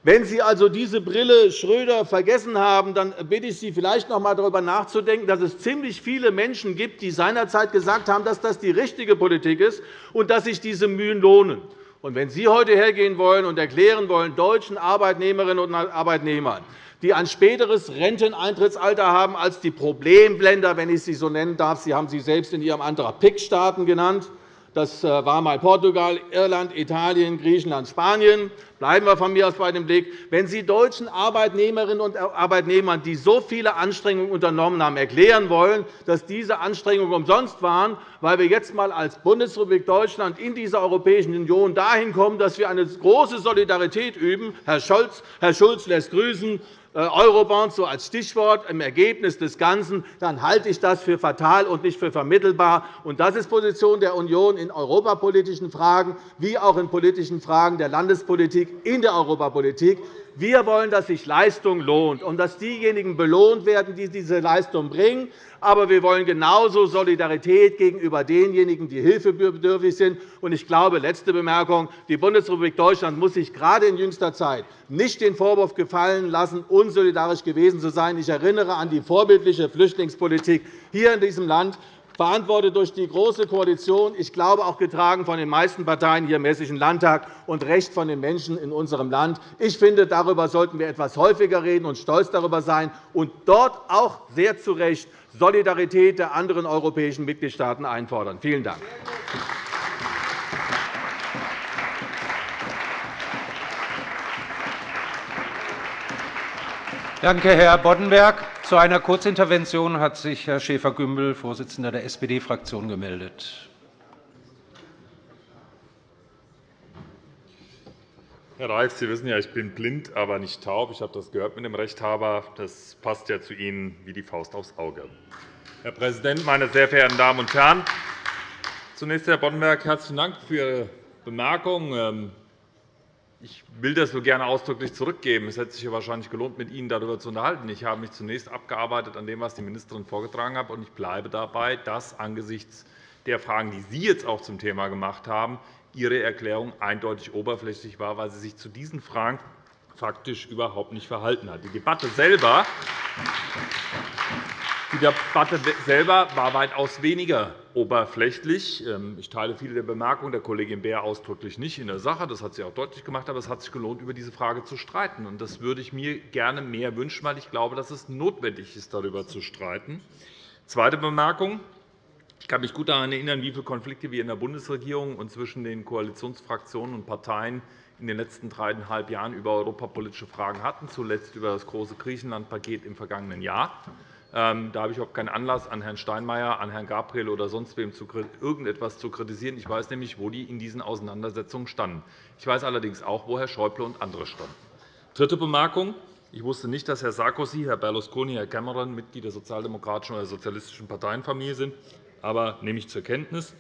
Wenn Sie also diese Brille Schröder vergessen haben, dann bitte ich Sie, vielleicht noch einmal darüber nachzudenken, dass es ziemlich viele Menschen gibt, die seinerzeit gesagt haben, dass das die richtige Politik ist und dass sich diese Mühen lohnen. Und wenn Sie heute hergehen wollen und erklären wollen, deutschen Arbeitnehmerinnen und Arbeitnehmern, die ein späteres Renteneintrittsalter haben als die Problemländer, wenn ich sie so nennen darf, Sie haben sie selbst in Ihrem Antrag PIC-Staaten genannt, das äh, war einmal Portugal, Irland, Italien, Griechenland, Spanien. Bleiben wir von mir aus bei dem Blick. Wenn Sie deutschen Arbeitnehmerinnen und Arbeitnehmern, die so viele Anstrengungen unternommen haben, erklären wollen, dass diese Anstrengungen umsonst waren, weil wir jetzt einmal als Bundesrepublik Deutschland in dieser Europäischen Union dahin kommen, dass wir eine große Solidarität üben, Herr Schulz lässt grüßen, Eurobonds so als Stichwort im Ergebnis des Ganzen, dann halte ich das für fatal und nicht für vermittelbar. Das ist Position der Union in europapolitischen Fragen wie auch in politischen Fragen der Landespolitik in der Europapolitik. Wir wollen, dass sich Leistung lohnt und dass diejenigen belohnt werden, die diese Leistung bringen. Aber wir wollen genauso Solidarität gegenüber denjenigen, die hilfebedürftig sind. Ich glaube, letzte Bemerkung, die Bundesrepublik Deutschland muss sich gerade in jüngster Zeit nicht den Vorwurf gefallen lassen, unsolidarisch gewesen zu sein. Ich erinnere an die vorbildliche Flüchtlingspolitik hier in diesem Land verantwortet durch die Große Koalition, ich glaube auch getragen von den meisten Parteien hier im Hessischen Landtag und Recht von den Menschen in unserem Land. Ich finde, darüber sollten wir etwas häufiger reden und stolz darüber sein und dort auch sehr zu Recht Solidarität der anderen europäischen Mitgliedstaaten einfordern. Vielen Dank. Danke, Herr Boddenberg. Zu einer Kurzintervention hat sich Herr Schäfer-Gümbel, Vorsitzender der SPD-Fraktion, gemeldet. Herr Reif, Sie wissen ja, ich bin blind, aber nicht taub. Ich habe das gehört mit dem Rechthaber. Das passt ja zu Ihnen wie die Faust aufs Auge. Herr Präsident, meine sehr verehrten Damen und Herren! Zunächst, Herr Boddenberg, herzlichen Dank für Ihre Bemerkung. Ich will das so gerne ausdrücklich zurückgeben. Es hätte sich wahrscheinlich gelohnt, mit Ihnen darüber zu unterhalten. Ich habe mich zunächst abgearbeitet an dem, was die Ministerin vorgetragen hat, und ich bleibe dabei, dass angesichts der Fragen, die Sie jetzt auch zum Thema gemacht haben, Ihre Erklärung eindeutig oberflächlich war, weil sie sich zu diesen Fragen faktisch überhaupt nicht verhalten hat. Die Debatte selber die Debatte selber war weitaus weniger oberflächlich. Ähm, ich teile viele der Bemerkungen der Kollegin Beer ausdrücklich nicht in der Sache. Das hat sie auch deutlich gemacht. Aber es hat sich gelohnt, über diese Frage zu streiten. Das würde ich mir gerne mehr wünschen, weil ich glaube, dass es notwendig ist, darüber zu streiten. Zweite Bemerkung. Ich kann mich gut daran erinnern, wie viele Konflikte wir in der Bundesregierung und zwischen den Koalitionsfraktionen und Parteien in den letzten dreieinhalb Jahren über europapolitische Fragen hatten, zuletzt über das große Griechenland-Paket im vergangenen Jahr. Ähm, da habe ich überhaupt keinen Anlass, an Herrn Steinmeier, an Herrn Gabriel oder sonst wem irgendetwas zu kritisieren. Ich weiß nämlich, wo die in diesen Auseinandersetzungen standen. Ich weiß allerdings auch, wo Herr Schäuble und andere standen. Dritte Bemerkung. Ich wusste nicht, dass Herr Sarkozy, Herr Berlusconi, Herr Cameron Mitglied der sozialdemokratischen oder sozialistischen Parteienfamilie sind. Aber nehme ich zur Kenntnis.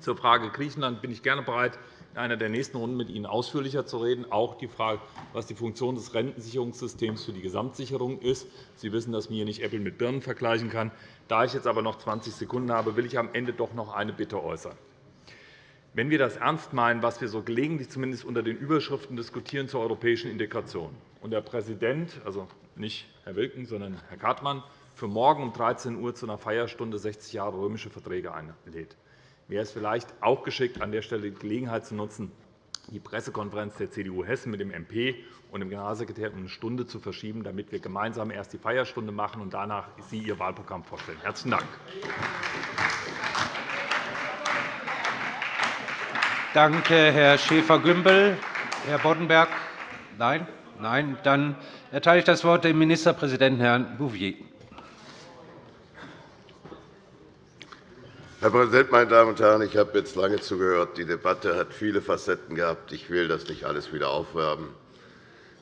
Zur Frage Griechenland bin ich gerne bereit, in einer der nächsten Runden mit Ihnen ausführlicher zu reden, auch die Frage, was die Funktion des Rentensicherungssystems für die Gesamtsicherung ist. Sie wissen, dass man hier nicht Äpfel mit Birnen vergleichen kann. Da ich jetzt aber noch 20 Sekunden habe, will ich am Ende doch noch eine Bitte äußern. Wenn wir das ernst meinen, was wir so gelegentlich zumindest unter den Überschriften diskutieren zur europäischen Integration, und der Präsident, also nicht Herr Wilken, sondern Herr Kartmann, für morgen um 13 Uhr zu einer Feierstunde 60 Jahre römische Verträge einlädt, wäre es vielleicht auch geschickt, an der Stelle die Gelegenheit zu nutzen, die Pressekonferenz der CDU Hessen mit dem MP und dem Generalsekretär um eine Stunde zu verschieben, damit wir gemeinsam erst die Feierstunde machen und danach Sie Ihr Wahlprogramm vorstellen. – Herzlichen Dank. Danke, Herr Schäfer-Gümbel. Herr Boddenberg? Nein? Nein. Dann erteile ich das Wort dem Ministerpräsidenten, Herrn Bouvier. Herr Präsident, meine Damen und Herren! Ich habe jetzt lange zugehört. Die Debatte hat viele Facetten gehabt. Ich will das nicht alles wieder aufwärmen.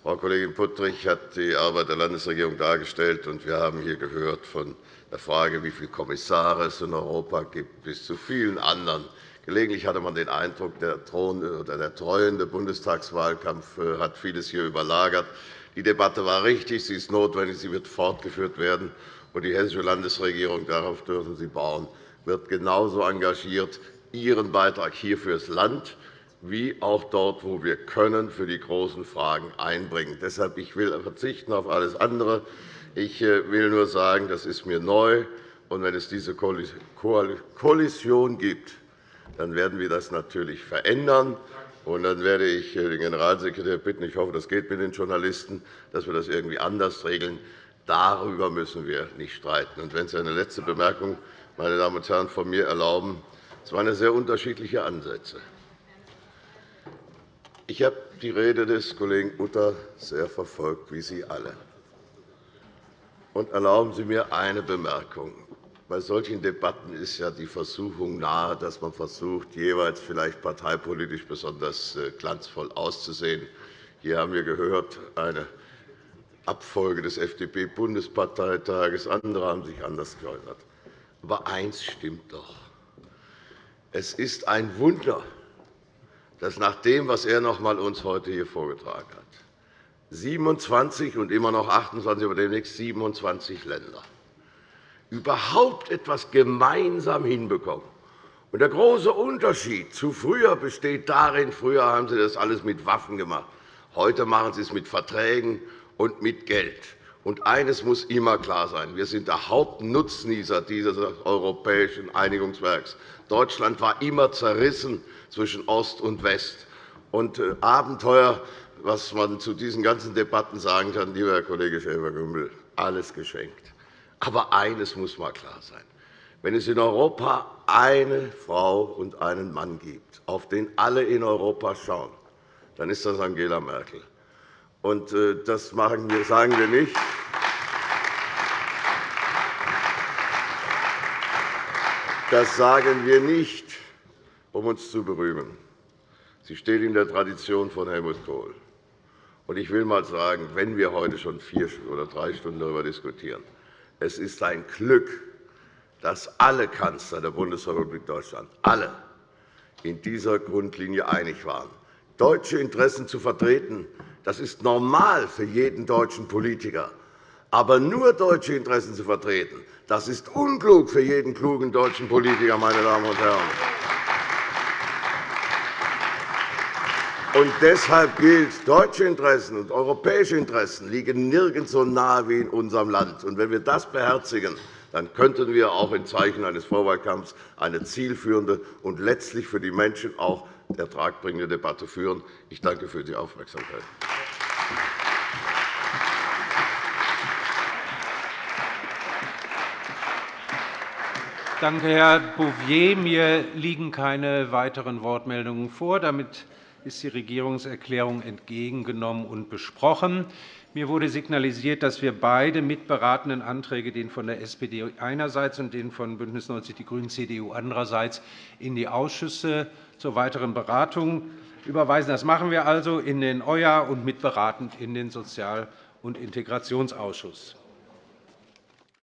Frau Kollegin Puttrich hat die Arbeit der Landesregierung dargestellt, und wir haben hier gehört von der Frage, wie viele Kommissare es in Europa gibt, bis zu vielen anderen. Gelegentlich hatte man den Eindruck, der, der treuende Bundestagswahlkampf äh, hat vieles hier überlagert. Die Debatte war richtig, sie ist notwendig, sie wird fortgeführt werden. Und die Hessische Landesregierung, darauf dürfen Sie bauen, wird genauso engagiert ihren Beitrag hier fürs Land wie auch dort, wo wir können, für die großen Fragen einbringen. Deshalb ich will verzichten auf alles andere. Ich äh, will nur sagen, das ist mir neu. Und wenn es diese Kollision gibt, dann werden wir das natürlich verändern. Und dann werde ich äh, den Generalsekretär bitten, ich hoffe, das geht mit den Journalisten, dass wir das irgendwie anders regeln. Darüber müssen wir nicht streiten. Und wenn Sie eine letzte Bemerkung meine Damen und Herren, von mir erlauben. Es waren sehr unterschiedliche Ansätze. Ich habe die Rede des Kollegen Utter sehr verfolgt, wie Sie alle. Und erlauben Sie mir eine Bemerkung. Bei solchen Debatten ist ja die Versuchung nahe, dass man versucht, jeweils vielleicht parteipolitisch besonders äh, glanzvoll auszusehen. Hier haben wir gehört, eine Abfolge des FDP-Bundesparteitages. Andere haben sich anders geäußert. Aber eins stimmt doch. Es ist ein Wunder, dass nach dem, was er noch einmal uns heute hier vorgetragen hat, 27 und immer noch 28, aber demnächst 27 Länder überhaupt etwas gemeinsam hinbekommen. Und der große Unterschied zu früher besteht darin, früher haben Sie das alles mit Waffen gemacht. Heute machen Sie es mit Verträgen und mit Geld. Und eines muss immer klar sein. Wir sind der Hauptnutznießer dieses europäischen Einigungswerks. Deutschland war immer zerrissen zwischen Ost und West. Und äh, Abenteuer, was man zu diesen ganzen Debatten sagen kann, lieber Herr Kollege Schäfer-Gümbel, alles geschenkt. Aber eines muss mal klar sein. Wenn es in Europa eine Frau und einen Mann gibt, auf den alle in Europa schauen, dann ist das Angela Merkel. Und äh, das sagen wir nicht. Das sagen wir nicht, um uns zu berühmen. Sie steht in der Tradition von Helmut Kohl. Ich will einmal sagen, wenn wir heute schon vier oder drei Stunden darüber diskutieren, es ist ein Glück, dass alle Kanzler der Bundesrepublik Deutschland alle in dieser Grundlinie einig waren, deutsche Interessen zu vertreten, das ist normal für jeden deutschen Politiker. Aber nur deutsche Interessen zu vertreten, das ist unklug für jeden klugen deutschen Politiker, meine Damen und Herren. Und deshalb gilt, deutsche Interessen und europäische Interessen liegen nirgends so nahe wie in unserem Land. Und wenn wir das beherzigen, dann könnten wir auch in Zeichen eines Vorwahlkampfs eine zielführende und letztlich für die Menschen auch ertragbringende Debatte führen. Ich danke für die Aufmerksamkeit. Danke, Herr Bouvier. Mir liegen keine weiteren Wortmeldungen vor. Damit ist die Regierungserklärung entgegengenommen und besprochen. Mir wurde signalisiert, dass wir beide mitberatenden Anträge, den von der SPD einerseits und den von BÜNDNIS 90 die GRÜNEN, CDU andererseits, in die Ausschüsse zur weiteren Beratung überweisen. Das machen wir also in den EUA und mitberatend in den Sozial- und Integrationsausschuss.